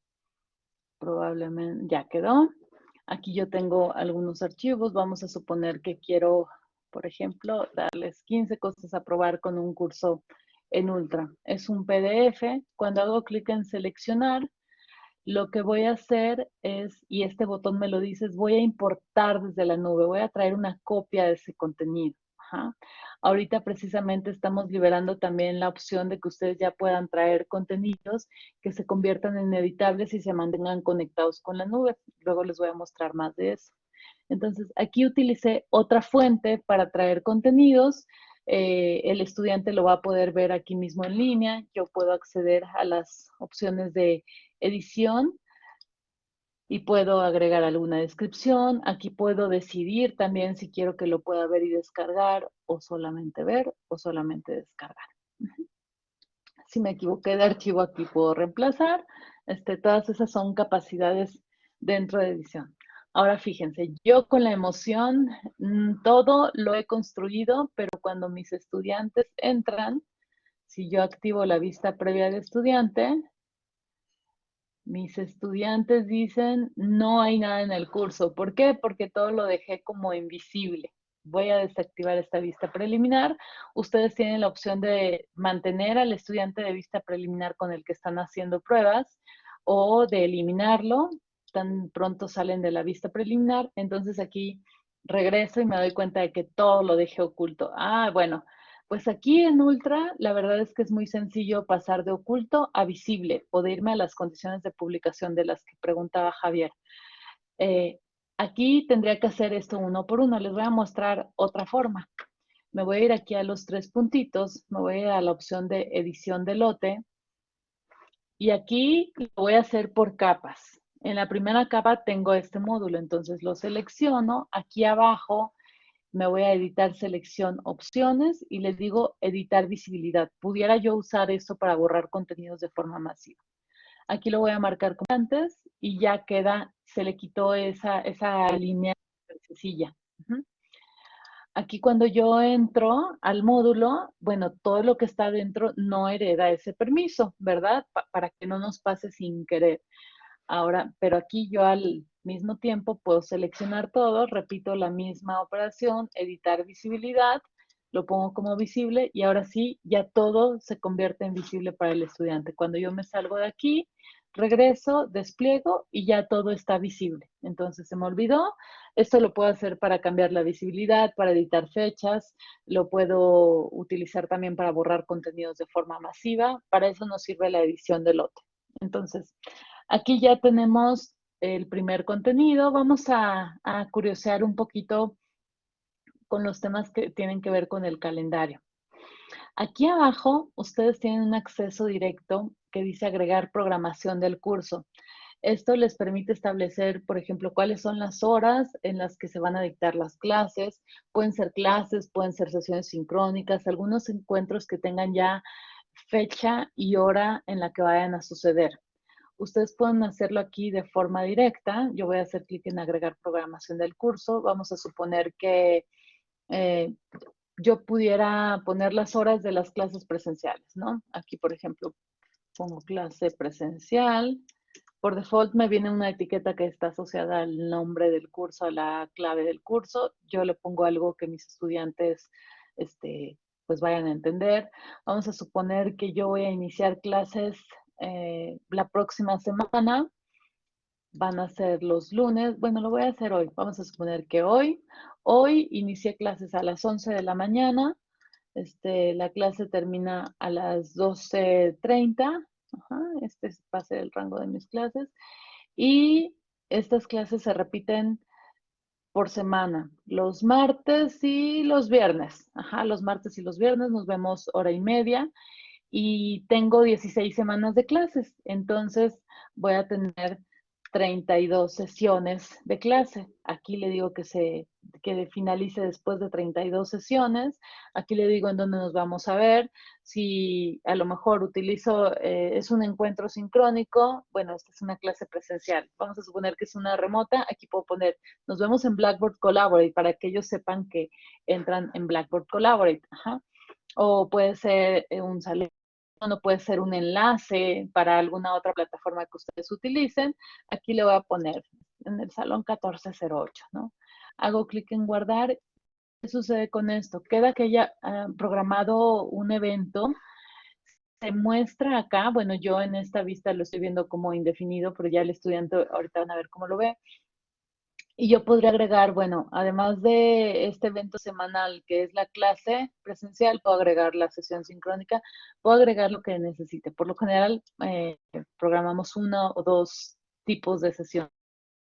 probablemente ya quedó. Aquí yo tengo algunos archivos, vamos a suponer que quiero, por ejemplo, darles 15 cosas a probar con un curso en Ultra. Es un PDF. Cuando hago clic en seleccionar, lo que voy a hacer es, y este botón me lo dice, es voy a importar desde la nube, voy a traer una copia de ese contenido. Ahorita precisamente estamos liberando también la opción de que ustedes ya puedan traer contenidos que se conviertan en editables y se mantengan conectados con la nube. Luego les voy a mostrar más de eso. Entonces, aquí utilicé otra fuente para traer contenidos. Eh, el estudiante lo va a poder ver aquí mismo en línea. Yo puedo acceder a las opciones de edición y puedo agregar alguna descripción. Aquí puedo decidir también si quiero que lo pueda ver y descargar o solamente ver o solamente descargar. Si me equivoqué de archivo aquí puedo reemplazar. Este, todas esas son capacidades dentro de edición. Ahora fíjense, yo con la emoción mm, todo lo he construido, pero cuando mis estudiantes entran, si yo activo la vista previa de estudiante, mis estudiantes dicen, no hay nada en el curso. ¿Por qué? Porque todo lo dejé como invisible. Voy a desactivar esta vista preliminar. Ustedes tienen la opción de mantener al estudiante de vista preliminar con el que están haciendo pruebas o de eliminarlo tan pronto salen de la vista preliminar. Entonces aquí regreso y me doy cuenta de que todo lo dejé oculto. Ah, bueno, pues aquí en Ultra, la verdad es que es muy sencillo pasar de oculto a visible o de irme a las condiciones de publicación de las que preguntaba Javier. Eh, aquí tendría que hacer esto uno por uno. Les voy a mostrar otra forma. Me voy a ir aquí a los tres puntitos, me voy a ir a la opción de edición de lote y aquí lo voy a hacer por capas. En la primera capa tengo este módulo, entonces lo selecciono. Aquí abajo me voy a editar selección opciones y les digo editar visibilidad. Pudiera yo usar esto para borrar contenidos de forma masiva. Aquí lo voy a marcar como antes y ya queda, se le quitó esa, esa línea sencilla. Aquí cuando yo entro al módulo, bueno, todo lo que está dentro no hereda ese permiso, ¿verdad? para que no nos pase sin querer. Ahora, pero aquí yo al mismo tiempo puedo seleccionar todo, repito la misma operación, editar visibilidad, lo pongo como visible y ahora sí, ya todo se convierte en visible para el estudiante. Cuando yo me salgo de aquí, regreso, despliego y ya todo está visible. Entonces se me olvidó. Esto lo puedo hacer para cambiar la visibilidad, para editar fechas, lo puedo utilizar también para borrar contenidos de forma masiva. Para eso nos sirve la edición de lote. Entonces, Aquí ya tenemos el primer contenido. Vamos a, curiosear un poquito con los temas que tienen que ver con el calendario. Aquí abajo ustedes tienen un acceso directo que dice agregar programación del curso. Esto les permite establecer, por ejemplo, cuáles son las horas en las que se van a dictar las clases. Pueden ser clases, pueden ser sesiones sincrónicas, algunos encuentros que tengan ya fecha y hora en la que vayan a suceder. Ustedes pueden hacerlo aquí de forma directa. Yo voy a hacer clic en agregar programación del curso. Vamos a suponer que eh, yo pudiera poner las horas de las clases presenciales, ¿no? Aquí, por ejemplo, pongo clase presencial. Por default me viene una etiqueta que está asociada al nombre del curso, a la clave del curso. Yo le pongo algo que mis estudiantes este, pues vayan a entender. Vamos a suponer que yo voy a iniciar clases eh, la próxima semana. Van a ser los lunes. Bueno, lo voy a hacer hoy. Vamos a suponer que hoy, hoy inicié clases a las 11 de la mañana. Este, la clase termina a las 12.30. este va a ser el rango de mis clases. Y estas clases se repiten por semana, los martes y los viernes. Ajá, los martes y los viernes nos vemos hora y media y tengo 16 semanas de clases, entonces voy a tener 32 sesiones de clase. Aquí le digo que se que finalice después de 32 sesiones. Aquí le digo en dónde nos vamos a ver. Si a lo mejor utilizo, eh, es un encuentro sincrónico, bueno, esta es una clase presencial. Vamos a suponer que es una remota. Aquí puedo poner, nos vemos en Blackboard Collaborate para que ellos sepan que entran en Blackboard Collaborate. O puede ser eh, un salón no puede ser un enlace para alguna otra plataforma que ustedes utilicen. Aquí le voy a poner en el salón 1408, ¿no? Hago clic en guardar. ¿Qué sucede con esto? Queda que haya ah, programado un evento se muestra acá, bueno, yo en esta vista lo estoy viendo como indefinido, pero ya el estudiante ahorita van a ver cómo lo ve. Y yo podría agregar, bueno, además de este evento semanal que es la clase presencial, puedo agregar la sesión sincrónica, puedo agregar lo que necesite. Por lo general, eh, programamos uno o dos tipos de sesión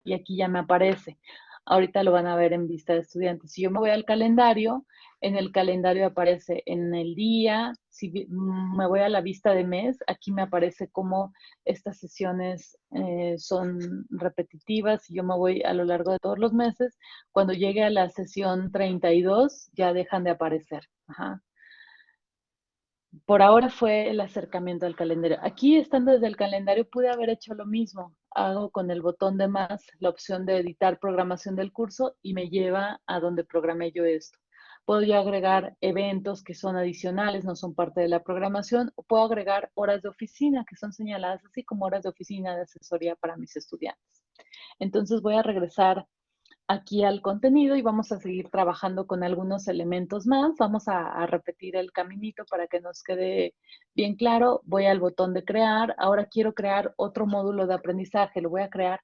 y aquí ya me aparece. Ahorita lo van a ver en vista de estudiantes. Si yo me voy al calendario, en el calendario aparece en el día, si mm, me voy a la vista de mes, aquí me aparece cómo estas sesiones eh, son repetitivas y yo me voy a lo largo de todos los meses. Cuando llegue a la sesión 32, ya dejan de aparecer. Por ahora fue el acercamiento al calendario. Aquí, estando desde el calendario, pude haber hecho lo mismo hago con el botón de más la opción de editar programación del curso y me lleva a donde programé yo esto. Puedo agregar eventos que son adicionales, no son parte de la programación, o puedo agregar horas de oficina que son señaladas así como horas de oficina de asesoría para mis estudiantes. Entonces voy a regresar aquí al contenido y vamos a seguir trabajando con algunos elementos más. Vamos a, repetir el caminito para que nos quede bien claro. Voy al botón de crear. Ahora quiero crear otro módulo de aprendizaje. Lo voy a crear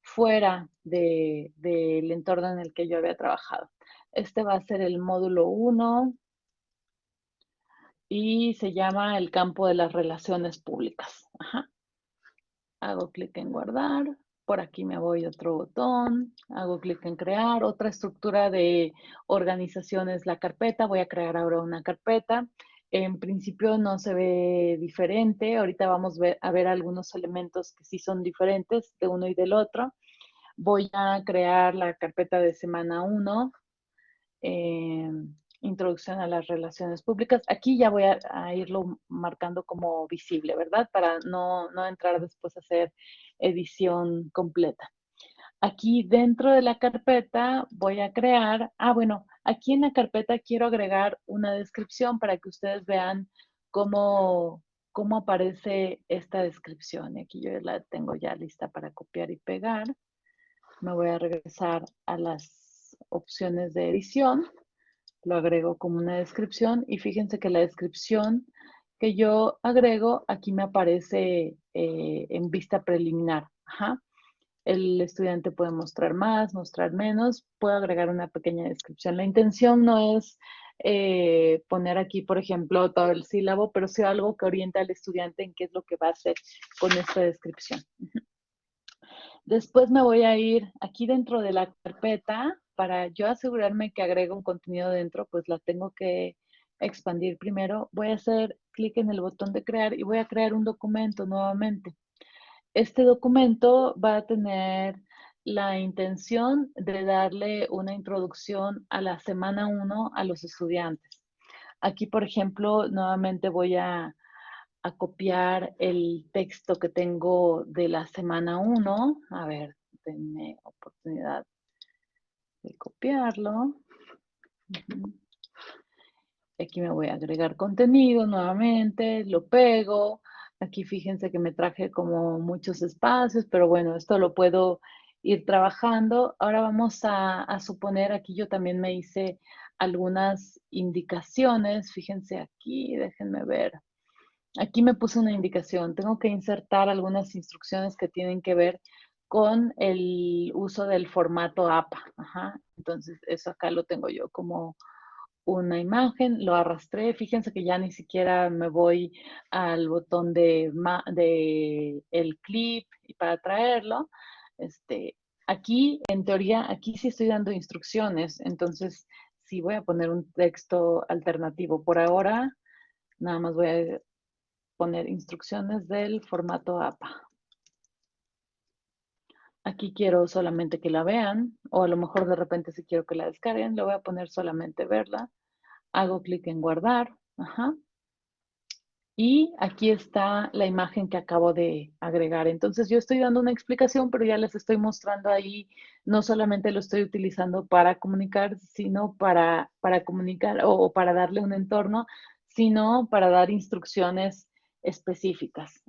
fuera del entorno en el que yo había trabajado. Este va a ser el módulo 1 y se llama el campo de las relaciones públicas. Hago clic en guardar por aquí me voy a otro botón, hago clic en crear, otra estructura de organización es la carpeta, voy a crear ahora una carpeta. En principio no se ve diferente, ahorita vamos a ver algunos elementos que sí son diferentes de uno y del otro. Voy a crear la carpeta de semana 1, introducción a las relaciones públicas. Aquí ya voy a, irlo marcando como visible, ¿verdad? Para no, no, entrar después a hacer edición completa. Aquí dentro de la carpeta voy a crear, ah, bueno, aquí en la carpeta quiero agregar una descripción para que ustedes vean cómo, cómo aparece esta descripción. Aquí yo la tengo ya lista para copiar y pegar. Me voy a regresar a las opciones de edición lo agrego como una descripción y fíjense que la descripción que yo agrego aquí me aparece eh, en vista preliminar. El estudiante puede mostrar más, mostrar menos, puedo agregar una pequeña descripción. La intención no es eh, poner aquí, por ejemplo, todo el sílabo, pero sí algo que orienta al estudiante en qué es lo que va a hacer con esta descripción. Después me voy a ir aquí dentro de la carpeta, para yo asegurarme que agrego un contenido dentro, pues la tengo que expandir primero. Voy a hacer clic en el botón de crear y voy a crear un documento nuevamente. Este documento va a tener la intención de darle una introducción a la semana 1 a los estudiantes. Aquí, por ejemplo, nuevamente voy a, a copiar el texto que tengo de la semana 1. A ver, denme oportunidad de copiarlo. Aquí me voy a agregar contenido nuevamente, lo pego. Aquí fíjense que me traje como muchos espacios, pero bueno, esto lo puedo ir trabajando. Ahora vamos a, a suponer, aquí yo también me hice algunas indicaciones. Fíjense aquí, déjenme ver. Aquí me puse una indicación. Tengo que insertar algunas instrucciones que tienen que ver con el uso del formato APA. Entonces, eso acá lo tengo yo como una imagen, lo arrastré. Fíjense que ya ni siquiera me voy al botón de, el clip para traerlo. Este, aquí, en teoría, aquí sí estoy dando instrucciones. Entonces, sí voy a poner un texto alternativo. Por ahora, nada más voy a poner instrucciones del formato APA. Aquí quiero solamente que la vean, o a lo mejor de repente si quiero que la descarguen, le voy a poner solamente verla. Hago clic en guardar. Y aquí está la imagen que acabo de agregar. Entonces yo estoy dando una explicación, pero ya les estoy mostrando ahí, no solamente lo estoy utilizando para comunicar, sino para, para comunicar o, para darle un entorno, sino para dar instrucciones específicas.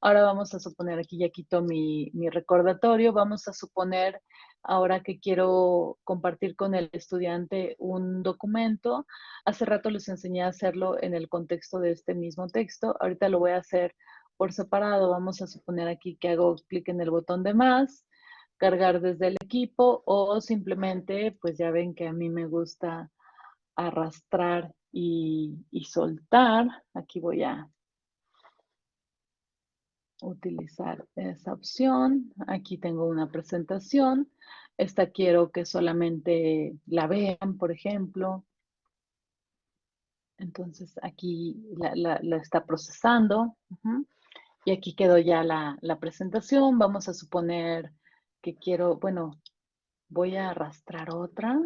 Ahora vamos a suponer, aquí ya quito mi, mi recordatorio, vamos a suponer ahora que quiero compartir con el estudiante un documento. Hace rato les enseñé a hacerlo en el contexto de este mismo texto. Ahorita lo voy a hacer por separado. Vamos a suponer aquí que hago clic en el botón de más, cargar desde el equipo o simplemente, pues ya ven que a mí me gusta arrastrar y, y soltar. Aquí voy a utilizar esa opción. Aquí tengo una presentación. Esta quiero que solamente la vean, por ejemplo. Entonces aquí la, está procesando. Y aquí quedó ya la, la, presentación. Vamos a suponer que quiero, bueno, voy a arrastrar otra.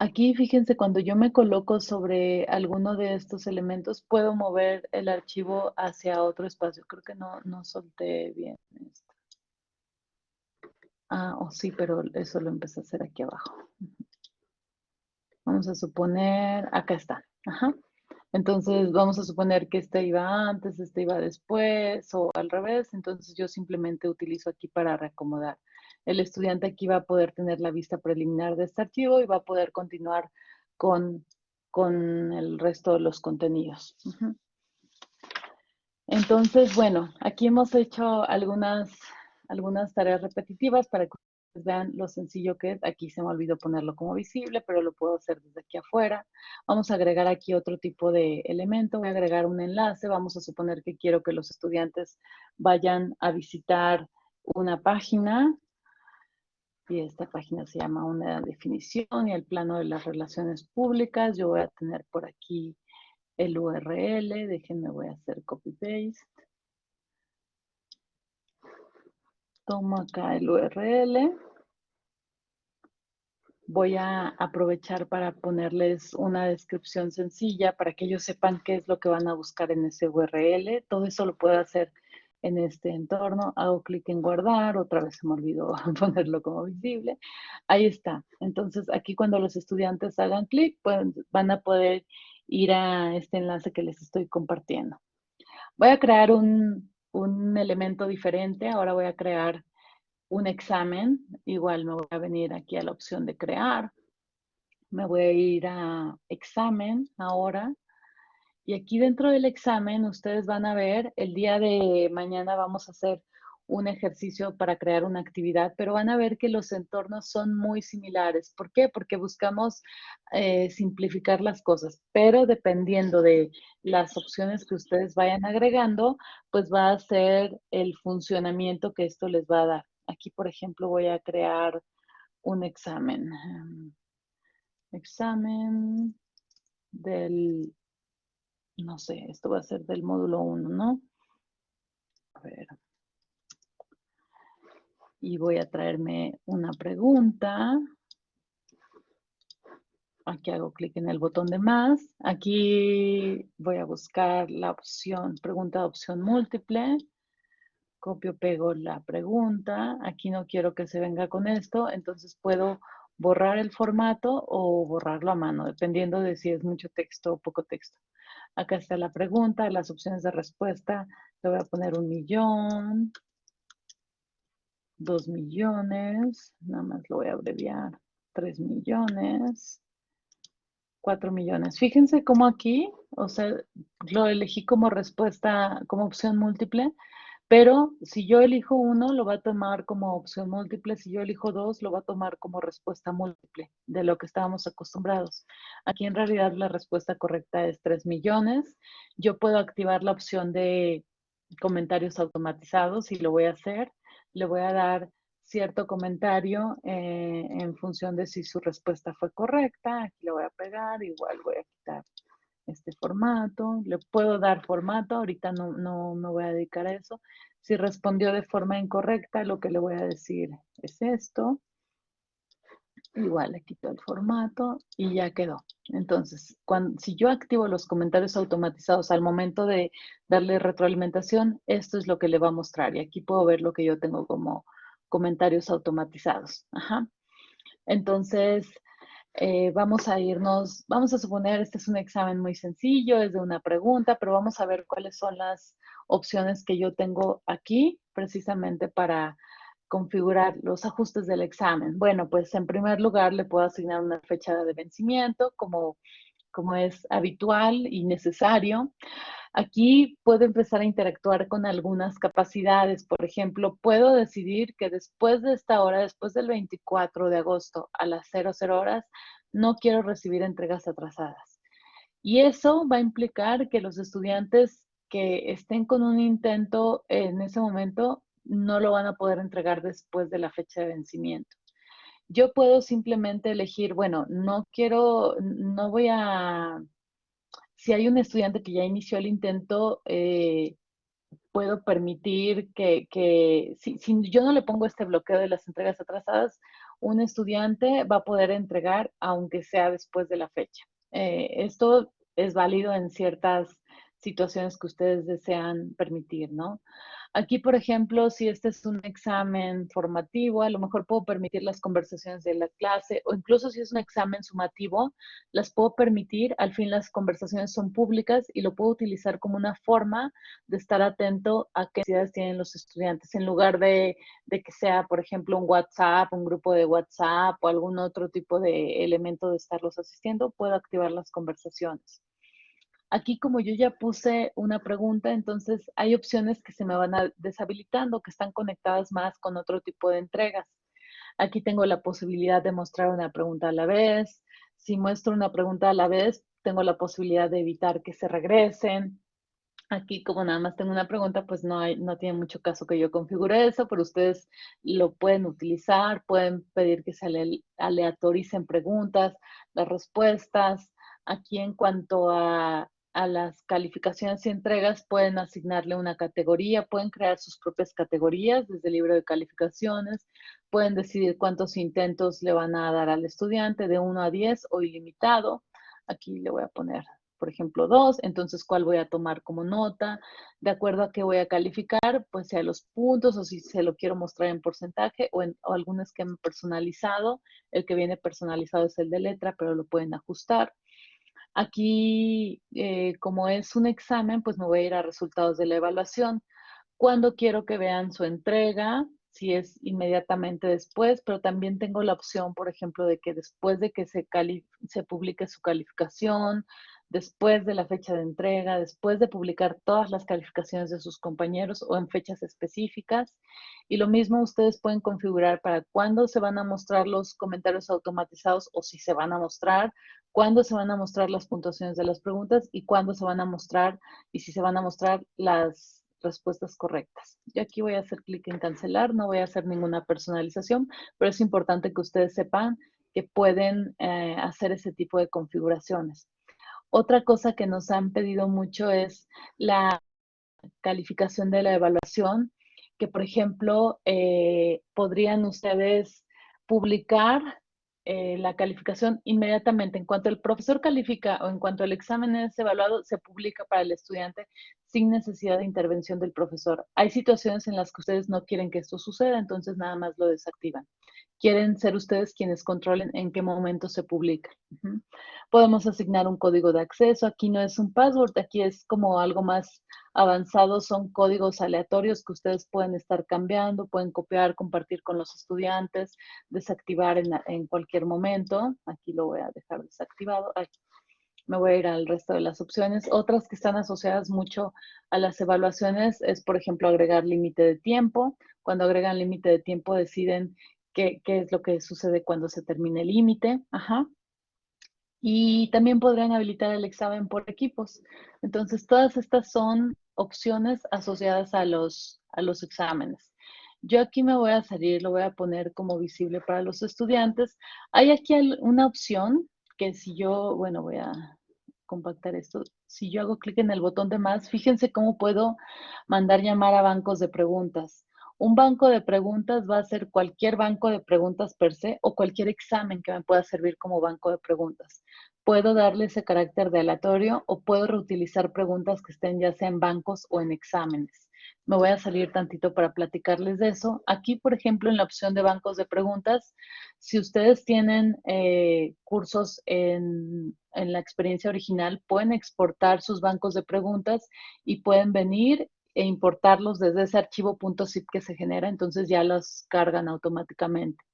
Aquí, fíjense, cuando yo me coloco sobre alguno de estos elementos, puedo mover el archivo hacia otro espacio. Creo que no, no solté bien esto. Ah, oh, sí, pero eso lo empecé a hacer aquí abajo. Vamos a suponer, acá está. Ajá. Entonces, vamos a suponer que este iba antes, este iba después o al revés. Entonces, yo simplemente utilizo aquí para reacomodar el estudiante aquí va a poder tener la vista preliminar de este archivo y va a poder continuar con, con el resto de los contenidos. Entonces, bueno, aquí hemos hecho algunas, algunas tareas repetitivas para que vean lo sencillo que es. Aquí se me olvidó ponerlo como visible, pero lo puedo hacer desde aquí afuera. Vamos a agregar aquí otro tipo de elemento. Voy a agregar un enlace. Vamos a suponer que quiero que los estudiantes vayan a visitar una página y esta página se llama una definición y el plano de las relaciones públicas. Yo voy a tener por aquí el URL, déjenme, voy a hacer copy-paste. Tomo acá el URL. Voy a aprovechar para ponerles una descripción sencilla para que ellos sepan qué es lo que van a buscar en ese URL. Todo eso lo puedo hacer en este entorno, hago clic en guardar, otra vez se me olvidó ponerlo como visible, ahí está. Entonces aquí cuando los estudiantes hagan clic, van a poder ir a este enlace que les estoy compartiendo. Voy a crear un, un elemento diferente, ahora voy a crear un examen, igual me voy a venir aquí a la opción de crear, me voy a ir a examen ahora, y aquí dentro del examen ustedes van a ver, el día de mañana vamos a hacer un ejercicio para crear una actividad, pero van a ver que los entornos son muy similares. ¿Por qué? Porque buscamos eh, simplificar las cosas, pero dependiendo de las opciones que ustedes vayan agregando, pues va a ser el funcionamiento que esto les va a dar. Aquí, por ejemplo, voy a crear un examen. Examen del no sé, esto va a ser del módulo 1, ¿no? A ver. Y voy a traerme una pregunta. Aquí hago clic en el botón de más. Aquí voy a buscar la opción, pregunta de opción múltiple. Copio, pego la pregunta. Aquí no quiero que se venga con esto, entonces puedo borrar el formato o borrarlo a mano, dependiendo de si es mucho texto o poco texto. Acá está la pregunta, las opciones de respuesta. Le voy a poner un millón, dos millones, nada más lo voy a abreviar, tres millones, cuatro millones. Fíjense cómo aquí, o sea, lo elegí como respuesta, como opción múltiple, pero si yo elijo uno, lo va a tomar como opción múltiple. Si yo elijo dos, lo va a tomar como respuesta múltiple de lo que estábamos acostumbrados. Aquí en realidad la respuesta correcta es 3 millones. Yo puedo activar la opción de comentarios automatizados y lo voy a hacer. Le voy a dar cierto comentario eh, en función de si su respuesta fue correcta. Aquí le voy a pegar, igual voy a quitar este formato, le puedo dar formato, ahorita no, no me voy a dedicar a eso. Si respondió de forma incorrecta, lo que le voy a decir es esto. Igual le quito el formato y ya quedó. Entonces, cuando, si yo activo los comentarios automatizados al momento de darle retroalimentación, esto es lo que le va a mostrar. Y aquí puedo ver lo que yo tengo como comentarios automatizados. Ajá. Entonces, eh, vamos a irnos, vamos a suponer, este es un examen muy sencillo, es de una pregunta, pero vamos a ver cuáles son las opciones que yo tengo aquí precisamente para configurar los ajustes del examen. Bueno, pues en primer lugar le puedo asignar una fecha de vencimiento como, como es habitual y necesario. Aquí puedo empezar a interactuar con algunas capacidades. Por ejemplo, puedo decidir que después de esta hora, después del 24 de agosto a las 00 horas, no quiero recibir entregas atrasadas. Y eso va a implicar que los estudiantes que estén con un intento en ese momento no lo van a poder entregar después de la fecha de vencimiento. Yo puedo simplemente elegir, bueno, no quiero, no voy a, si hay un estudiante que ya inició el intento, eh, puedo permitir que, si, yo no le pongo este bloqueo de las entregas atrasadas, un estudiante va a poder entregar aunque sea después de la fecha. Eh, esto es válido en ciertas situaciones que ustedes desean permitir, ¿no? Aquí, por ejemplo, si este es un examen formativo, a lo mejor puedo permitir las conversaciones de la clase o incluso si es un examen sumativo, las puedo permitir. Al fin las conversaciones son públicas y lo puedo utilizar como una forma de estar atento a qué necesidades tienen los estudiantes en lugar de, de que sea, por ejemplo, un WhatsApp, un grupo de WhatsApp o algún otro tipo de elemento de estarlos asistiendo, puedo activar las conversaciones. Aquí como yo ya puse una pregunta, entonces hay opciones que se me van deshabilitando, que están conectadas más con otro tipo de entregas. Aquí tengo la posibilidad de mostrar una pregunta a la vez. Si muestro una pregunta a la vez, tengo la posibilidad de evitar que se regresen. Aquí, como nada más tengo una pregunta, pues no, hay, no tiene mucho caso que yo configure eso, pero ustedes lo pueden utilizar, pueden pedir que se aleatoricen preguntas, las respuestas. Aquí en cuanto a a las calificaciones y entregas pueden asignarle una categoría, pueden crear sus propias categorías desde el libro de calificaciones, pueden decidir cuántos intentos le van a dar al estudiante de 1 a 10 o ilimitado. Aquí le voy a poner, por ejemplo, 2, entonces cuál voy a tomar como nota, de acuerdo a qué voy a calificar, pues sea los puntos o si se lo quiero mostrar en porcentaje o en o algún esquema personalizado. El que viene personalizado es el de letra, pero lo pueden ajustar. Aquí, eh, como es un examen, pues me voy a ir a resultados de la evaluación. Cuando quiero que vean su entrega, si es inmediatamente después, pero también tengo la opción, por ejemplo, de que después de que se, se publique su calificación, después de la fecha de entrega, después de publicar todas las calificaciones de sus compañeros o en fechas específicas. Y lo mismo ustedes pueden configurar para cuándo se van a mostrar los comentarios automatizados o si se van a mostrar, cuándo se van a mostrar las puntuaciones de las preguntas y cuándo se van a mostrar y si se van a mostrar las respuestas correctas. Yo aquí voy a hacer clic en cancelar, no voy a hacer ninguna personalización, pero es importante que ustedes sepan que pueden eh, hacer ese tipo de configuraciones. Otra cosa que nos han pedido mucho es la calificación de la evaluación, que por ejemplo, eh, podrían ustedes publicar eh, la calificación inmediatamente. En cuanto el profesor califica o en cuanto el examen es evaluado, se publica para el estudiante sin necesidad de intervención del profesor. Hay situaciones en las que ustedes no quieren que esto suceda, entonces nada más lo desactivan quieren ser ustedes quienes controlen en qué momento se publica. Podemos asignar un código de acceso. Aquí no es un password, aquí es como algo más avanzado. Son códigos aleatorios que ustedes pueden estar cambiando, pueden copiar, compartir con los estudiantes, desactivar en, cualquier momento. Aquí lo voy a dejar desactivado. Me voy a ir al resto de las opciones. Otras que están asociadas mucho a las evaluaciones es, por ejemplo, agregar límite de tiempo. Cuando agregan límite de tiempo deciden qué, es lo que sucede cuando se termine el límite. Ajá. Y también podrían habilitar el examen por equipos. Entonces, todas estas son opciones asociadas a los, a los exámenes. Yo aquí me voy a salir, lo voy a poner como visible para los estudiantes. Hay aquí una opción que si yo, bueno, voy a compactar esto. Si yo hago clic en el botón de más, fíjense cómo puedo mandar llamar a bancos de preguntas. Un banco de preguntas va a ser cualquier banco de preguntas per se o cualquier examen que me pueda servir como banco de preguntas. Puedo darle ese carácter de aleatorio o puedo reutilizar preguntas que estén ya sea en bancos o en exámenes. Me voy a salir tantito para platicarles de eso. Aquí, por ejemplo, en la opción de bancos de preguntas, si ustedes tienen eh, cursos en, en la experiencia original, pueden exportar sus bancos de preguntas y pueden venir e importarlos desde ese archivo .zip que se genera, entonces ya los cargan automáticamente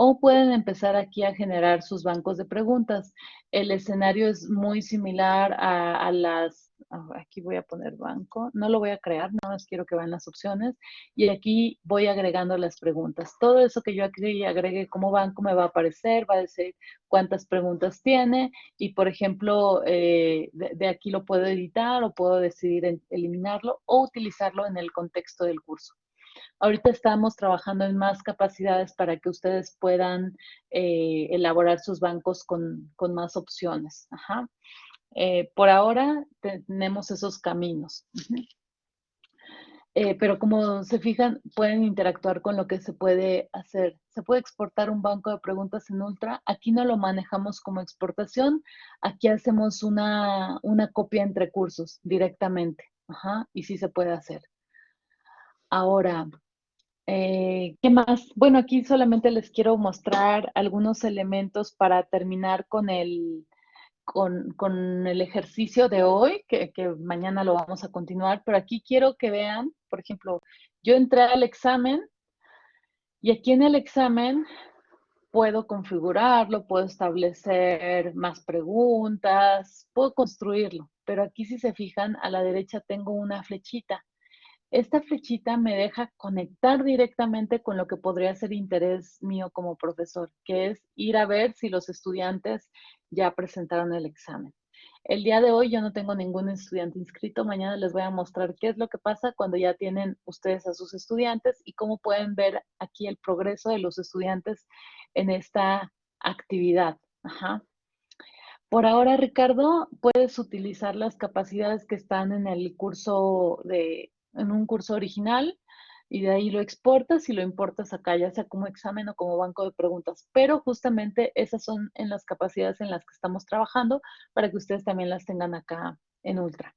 o pueden empezar aquí a generar sus bancos de preguntas. El escenario es muy similar a, las, aquí voy a poner banco, no lo voy a crear, nada más quiero que vean las opciones y aquí voy agregando las preguntas. Todo eso que yo aquí agregue como banco me va a aparecer, va a decir cuántas preguntas tiene y por ejemplo eh, de aquí lo puedo editar o puedo decidir eliminarlo o utilizarlo en el contexto del curso. Ahorita estamos trabajando en más capacidades para que ustedes puedan eh, elaborar sus bancos con, más opciones. Eh, por ahora tenemos esos caminos. Eh, pero como se fijan, pueden interactuar con lo que se puede hacer. Se puede exportar un banco de preguntas en Ultra. Aquí no lo manejamos como exportación. Aquí hacemos una, una copia entre cursos directamente. y sí se puede hacer. Ahora, eh, ¿Qué más? Bueno, aquí solamente les quiero mostrar algunos elementos para terminar con el, con, el ejercicio de hoy, que, que, mañana lo vamos a continuar, pero aquí quiero que vean, por ejemplo, yo entré al examen y aquí en el examen puedo configurarlo, puedo establecer más preguntas, puedo construirlo, pero aquí si se fijan, a la derecha tengo una flechita esta flechita me deja conectar directamente con lo que podría ser interés mío como profesor, que es ir a ver si los estudiantes ya presentaron el examen. El día de hoy yo no tengo ningún estudiante inscrito. Mañana les voy a mostrar qué es lo que pasa cuando ya tienen ustedes a sus estudiantes y cómo pueden ver aquí el progreso de los estudiantes en esta actividad. Por ahora, Ricardo, puedes utilizar las capacidades que están en el curso de en un curso original y de ahí lo exportas y lo importas acá, ya sea como examen o como banco de preguntas. Pero justamente esas son en las capacidades en las que estamos trabajando para que ustedes también las tengan acá en Ultra.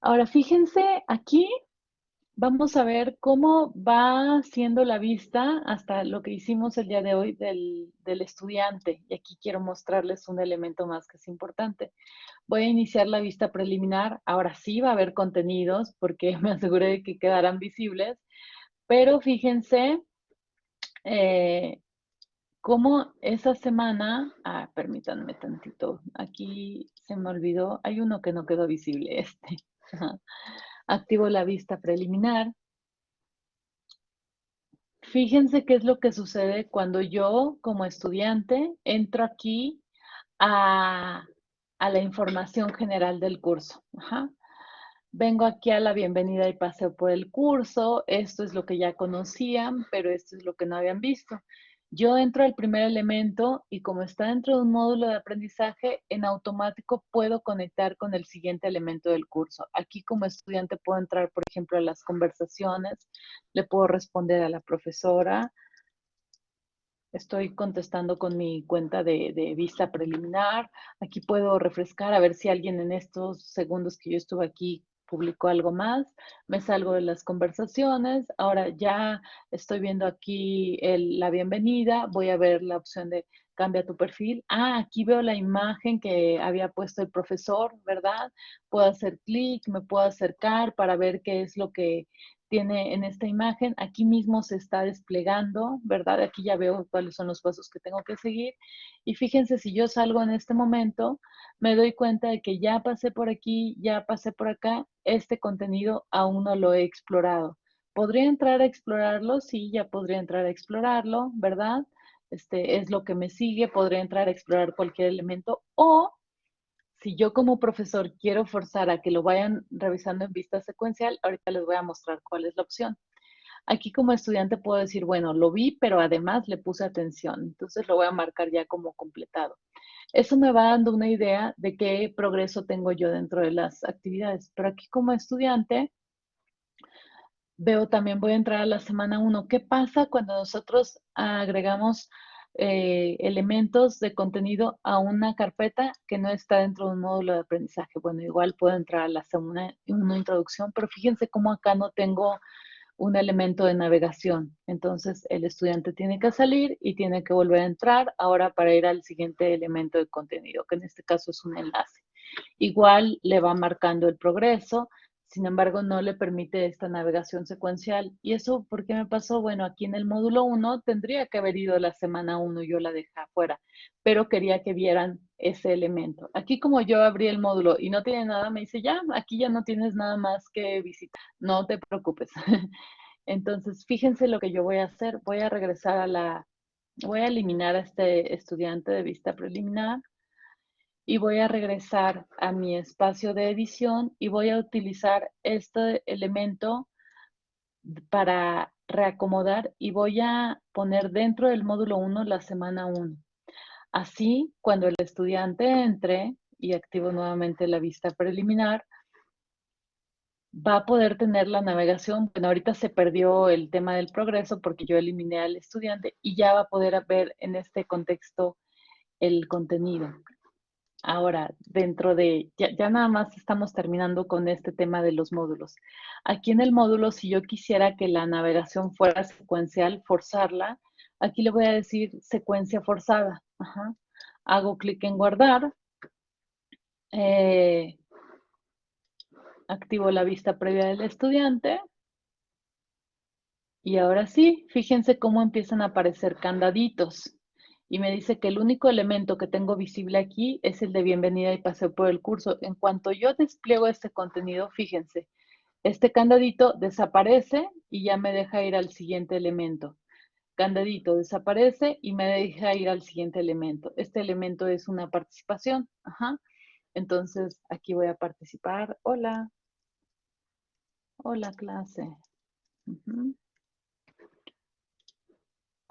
Ahora, fíjense aquí Vamos a ver cómo va siendo la vista hasta lo que hicimos el día de hoy del, estudiante. Y aquí quiero mostrarles un elemento más que es importante. Voy a iniciar la vista preliminar. Ahora sí va a haber contenidos porque me aseguré de que quedarán visibles. Pero fíjense eh, cómo esa semana... Ah, permítanme tantito. Aquí se me olvidó. Hay uno que no quedó visible, este. Activo la vista preliminar. Fíjense qué es lo que sucede cuando yo, como estudiante, entro aquí a, la información general del curso. Vengo aquí a la bienvenida y paseo por el curso. Esto es lo que ya conocían, pero esto es lo que no habían visto. Yo entro al primer elemento y como está dentro de un módulo de aprendizaje, en automático puedo conectar con el siguiente elemento del curso. Aquí como estudiante puedo entrar, por ejemplo, a las conversaciones, le puedo responder a la profesora. Estoy contestando con mi cuenta de, vista preliminar. Aquí puedo refrescar a ver si alguien en estos segundos que yo estuve aquí publicó algo más, me salgo de las conversaciones, ahora ya estoy viendo aquí la bienvenida, voy a ver la opción de cambia tu perfil. Ah, aquí veo la imagen que había puesto el profesor, ¿verdad? Puedo hacer clic, me puedo acercar para ver qué es lo que tiene en esta imagen. Aquí mismo se está desplegando, ¿verdad? Aquí ya veo cuáles son los pasos que tengo que seguir. Y fíjense, si yo salgo en este momento, me doy cuenta de que ya pasé por aquí, ya pasé por acá, este contenido aún no lo he explorado. ¿Podría entrar a explorarlo? Sí, ya podría entrar a explorarlo, ¿verdad? Este es lo que me sigue, podría entrar a explorar cualquier elemento o si yo como profesor quiero forzar a que lo vayan revisando en vista secuencial, ahorita les voy a mostrar cuál es la opción. Aquí como estudiante puedo decir, bueno, lo vi, pero además le puse atención. Entonces lo voy a marcar ya como completado. Eso me va dando una idea de qué progreso tengo yo dentro de las actividades. Pero aquí como estudiante, veo también, voy a entrar a la semana 1. ¿Qué pasa cuando nosotros agregamos eh, elementos de contenido a una carpeta que no está dentro de un módulo de aprendizaje. Bueno, igual puedo entrar a la segunda una introducción, pero fíjense cómo acá no tengo un elemento de navegación. Entonces, el estudiante tiene que salir y tiene que volver a entrar ahora para ir al siguiente elemento de contenido, que en este caso es un enlace. Igual le va marcando el progreso sin embargo, no le permite esta navegación secuencial. ¿Y eso por qué me pasó? Bueno, aquí en el módulo 1 tendría que haber ido la semana 1, yo la dejé afuera, pero quería que vieran ese elemento. Aquí como yo abrí el módulo y no tiene nada, me dice, ya, aquí ya no tienes nada más que visitar. No te preocupes. Entonces, fíjense lo que yo voy a hacer. Voy a regresar a la, voy a eliminar a este estudiante de vista preliminar y voy a regresar a mi espacio de edición y voy a utilizar este elemento para reacomodar y voy a poner dentro del módulo 1 la semana 1. Así, cuando el estudiante entre y activo nuevamente la vista preliminar, va a poder tener la navegación. Bueno, ahorita se perdió el tema del progreso porque yo eliminé al estudiante y ya va a poder ver en este contexto el contenido. Ahora, dentro de, ya, nada más estamos terminando con este tema de los módulos. Aquí en el módulo, si yo quisiera que la navegación fuera secuencial, forzarla, aquí le voy a decir secuencia forzada. Hago clic en guardar. Eh, activo la vista previa del estudiante. Y ahora sí, fíjense cómo empiezan a aparecer candaditos y me dice que el único elemento que tengo visible aquí es el de bienvenida y paseo por el curso. En cuanto yo despliego este contenido, fíjense, este candadito desaparece y ya me deja ir al siguiente elemento. Candadito desaparece y me deja ir al siguiente elemento. Este elemento es una participación. Ajá. Entonces, aquí voy a participar. Hola. Hola, clase.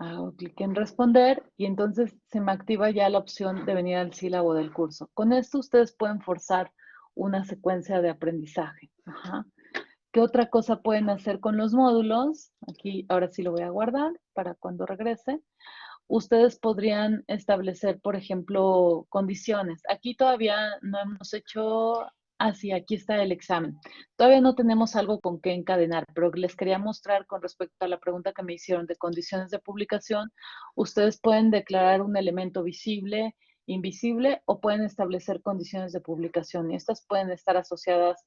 Hago clic en responder y entonces se me activa ya la opción de venir al sílabo del curso. Con esto ustedes pueden forzar una secuencia de aprendizaje. ¿Qué otra cosa pueden hacer con los módulos? Aquí ahora sí lo voy a guardar para cuando regrese. Ustedes podrían establecer, por ejemplo, condiciones. Aquí todavía no hemos hecho Ah, sí, aquí está el examen. Todavía no tenemos algo con qué encadenar, pero les quería mostrar con respecto a la pregunta que me hicieron de condiciones de publicación. Ustedes pueden declarar un elemento visible, invisible o pueden establecer condiciones de publicación y estas pueden estar asociadas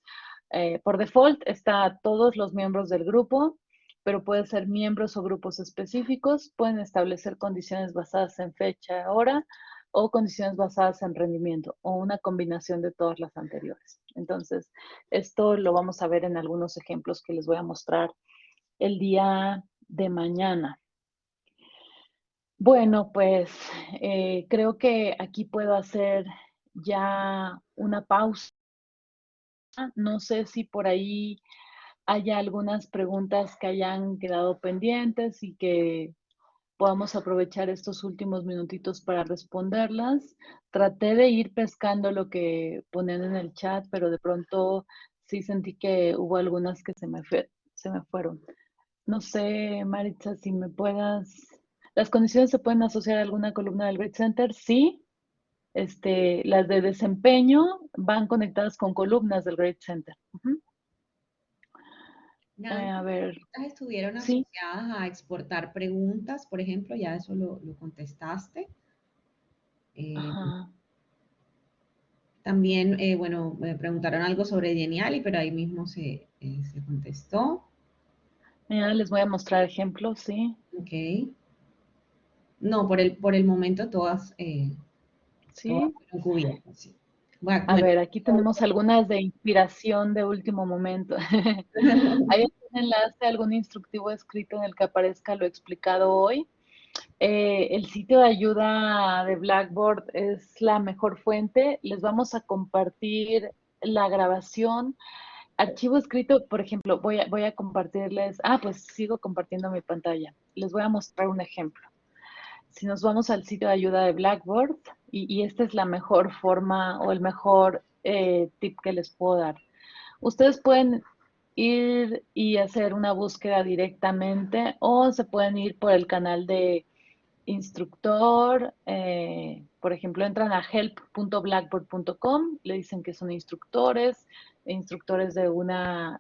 eh, por default, está a todos los miembros del grupo, pero puede ser miembros o grupos específicos, pueden establecer condiciones basadas en fecha, hora o condiciones basadas en rendimiento o una combinación de todas las anteriores. Entonces, esto lo vamos a ver en algunos ejemplos que les voy a mostrar el día de mañana. Bueno, pues eh, creo que aquí puedo hacer ya una pausa. No sé si por ahí haya algunas preguntas que hayan quedado pendientes y que podamos aprovechar estos últimos minutitos para responderlas. Traté de ir pescando lo que ponen en el chat, pero de pronto sí sentí que hubo algunas que se me, se me fueron. No sé, Maritza, si me puedas... ¿Las condiciones se pueden asociar a alguna columna del Grid Center? Sí. Este, las de desempeño van conectadas con columnas del Grid Center. Eh, a ver. estuvieron asociadas a exportar preguntas, por ejemplo, ya eso lo, contestaste. Eh, también, eh, bueno, me preguntaron algo sobre Geniali, pero ahí mismo se, se contestó. Ya les voy a mostrar ejemplos, sí. Ok. No, por el, por el momento todas, ¿Sí? fueron cubiertas, sí. A ver, aquí tenemos algunas de inspiración de último momento. ¿Hay un enlace, algún instructivo escrito en el que aparezca lo explicado hoy? Eh, el sitio de ayuda de Blackboard es la mejor fuente. Les vamos a compartir la grabación. Archivo escrito, por ejemplo, voy a, voy a compartirles, ah, pues sigo compartiendo mi pantalla. Les voy a mostrar un ejemplo. Si nos vamos al sitio de ayuda de Blackboard, y, esta es la mejor forma o el mejor eh, tip que les puedo dar. Ustedes pueden ir y hacer una búsqueda directamente o se pueden ir por el canal de instructor, eh, por ejemplo, entran a help.blackboard.com, le dicen que son instructores, instructores de un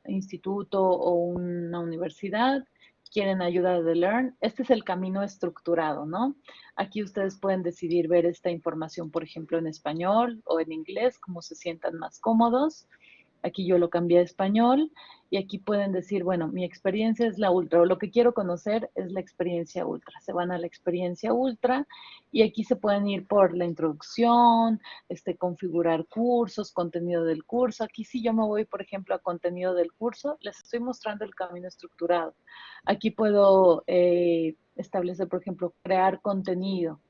instituto o una universidad, quieren ayuda de Learn. Este es el camino estructurado, ¿no? Aquí ustedes pueden decidir ver esta información, por ejemplo, en español o en inglés, como se sientan más cómodos. Aquí yo lo cambié a español y aquí pueden decir, bueno, mi experiencia es la ultra o lo que quiero conocer es la experiencia ultra. Se van a la experiencia ultra y aquí se pueden ir por la introducción, este, configurar cursos, contenido del curso. Aquí si yo me voy, por ejemplo, a contenido del curso, les estoy mostrando el camino estructurado. Aquí puedo eh, establecer, por ejemplo, crear contenido.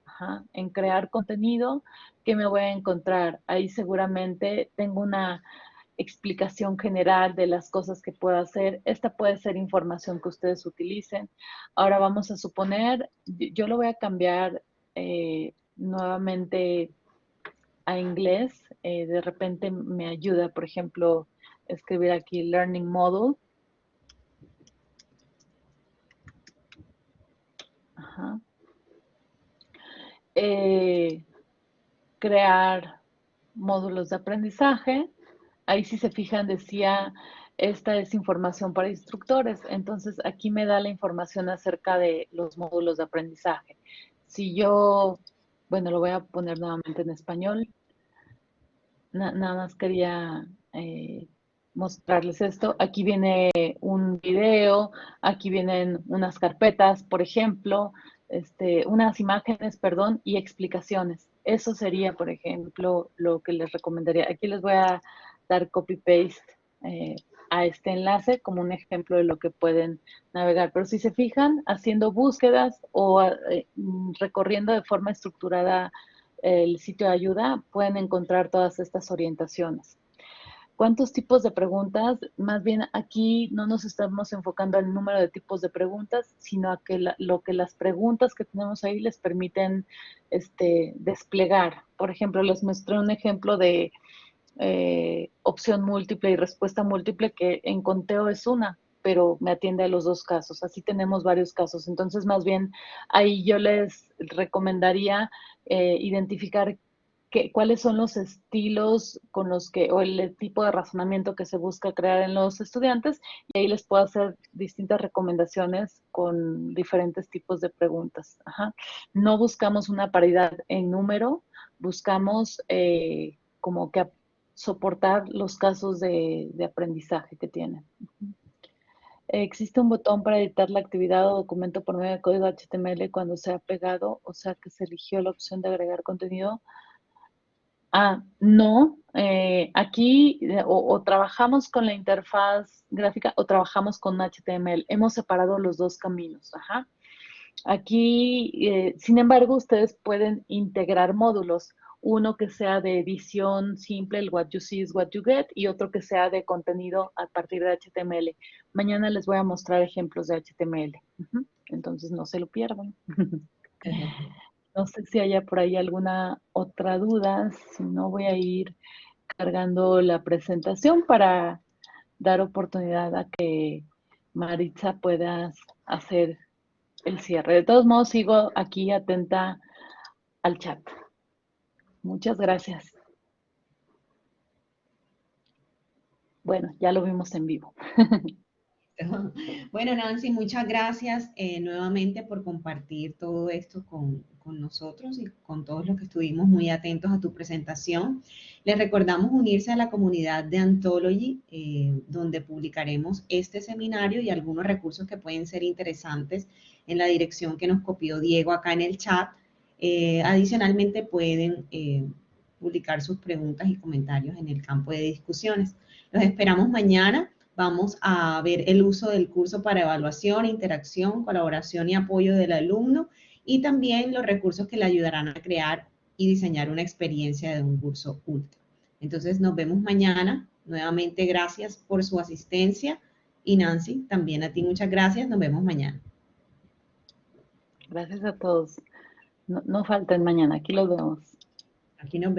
En crear contenido, ¿qué me voy a encontrar? Ahí seguramente tengo una explicación general de las cosas que puedo hacer. Esta puede ser información que ustedes utilicen. Ahora vamos a suponer, yo lo voy a cambiar eh, nuevamente a inglés. Eh, de repente me ayuda, por ejemplo, escribir aquí Learning Model. Eh, crear módulos de aprendizaje ahí si se fijan decía, esta es información para instructores. Entonces aquí me da la información acerca de los módulos de aprendizaje. Si yo, bueno, lo voy a poner nuevamente en español. nada más quería eh, mostrarles esto. Aquí viene un video, aquí vienen unas carpetas, por ejemplo, este, unas imágenes, perdón, y explicaciones. Eso sería, por ejemplo, lo que les recomendaría. Aquí les voy a dar copy-paste eh, a este enlace como un ejemplo de lo que pueden navegar. Pero si se fijan, haciendo búsquedas o eh, recorriendo de forma estructurada el sitio de ayuda, pueden encontrar todas estas orientaciones. ¿Cuántos tipos de preguntas? Más bien aquí no nos estamos enfocando al número de tipos de preguntas, sino a que lo que las preguntas que tenemos ahí les permiten este, desplegar. Por ejemplo, les mostré un ejemplo de eh, opción múltiple y respuesta múltiple, que en conteo es una, pero me atiende a los dos casos. Así tenemos varios casos. Entonces, más bien, ahí yo les recomendaría eh, identificar cuáles son los estilos con los que, o el tipo de razonamiento que se busca crear en los estudiantes, y ahí les puedo hacer distintas recomendaciones con diferentes tipos de preguntas. No buscamos una paridad en número, buscamos eh, como que soportar los casos de, aprendizaje que tienen. Existe un botón para editar la actividad o documento por medio de código HTML cuando se ha pegado, o sea que se eligió la opción de agregar contenido. Ah, no. Eh, aquí eh, o, trabajamos con la interfaz gráfica o trabajamos con HTML. Hemos separado los dos caminos. Aquí, eh, sin embargo, ustedes pueden integrar módulos uno que sea de edición simple, el what you see is what you get, y otro que sea de contenido a partir de HTML. Mañana les voy a mostrar ejemplos de HTML. Entonces no se lo pierdan. no sé si haya por ahí alguna otra duda, si no voy a ir cargando la presentación para dar oportunidad a que Maritza pueda hacer el cierre. De todos modos, sigo aquí atenta al chat. Muchas gracias. Bueno, ya lo vimos en vivo. Bueno, Nancy, muchas gracias eh, nuevamente por compartir todo esto con, nosotros y con todos los que estuvimos muy atentos a tu presentación. Les recordamos unirse a la comunidad de Anthology, eh, donde publicaremos este seminario y algunos recursos que pueden ser interesantes en la dirección que nos copió Diego acá en el chat eh, adicionalmente pueden eh, publicar sus preguntas y comentarios en el campo de discusiones. Los esperamos mañana. Vamos a ver el uso del curso para evaluación, interacción, colaboración y apoyo del alumno y también los recursos que le ayudarán a crear y diseñar una experiencia de un curso ultra. Entonces nos vemos mañana. Nuevamente gracias por su asistencia y Nancy, también a ti muchas gracias. Nos vemos mañana. Gracias a todos. No, no falten mañana, aquí los vemos. Aquí nos vemos.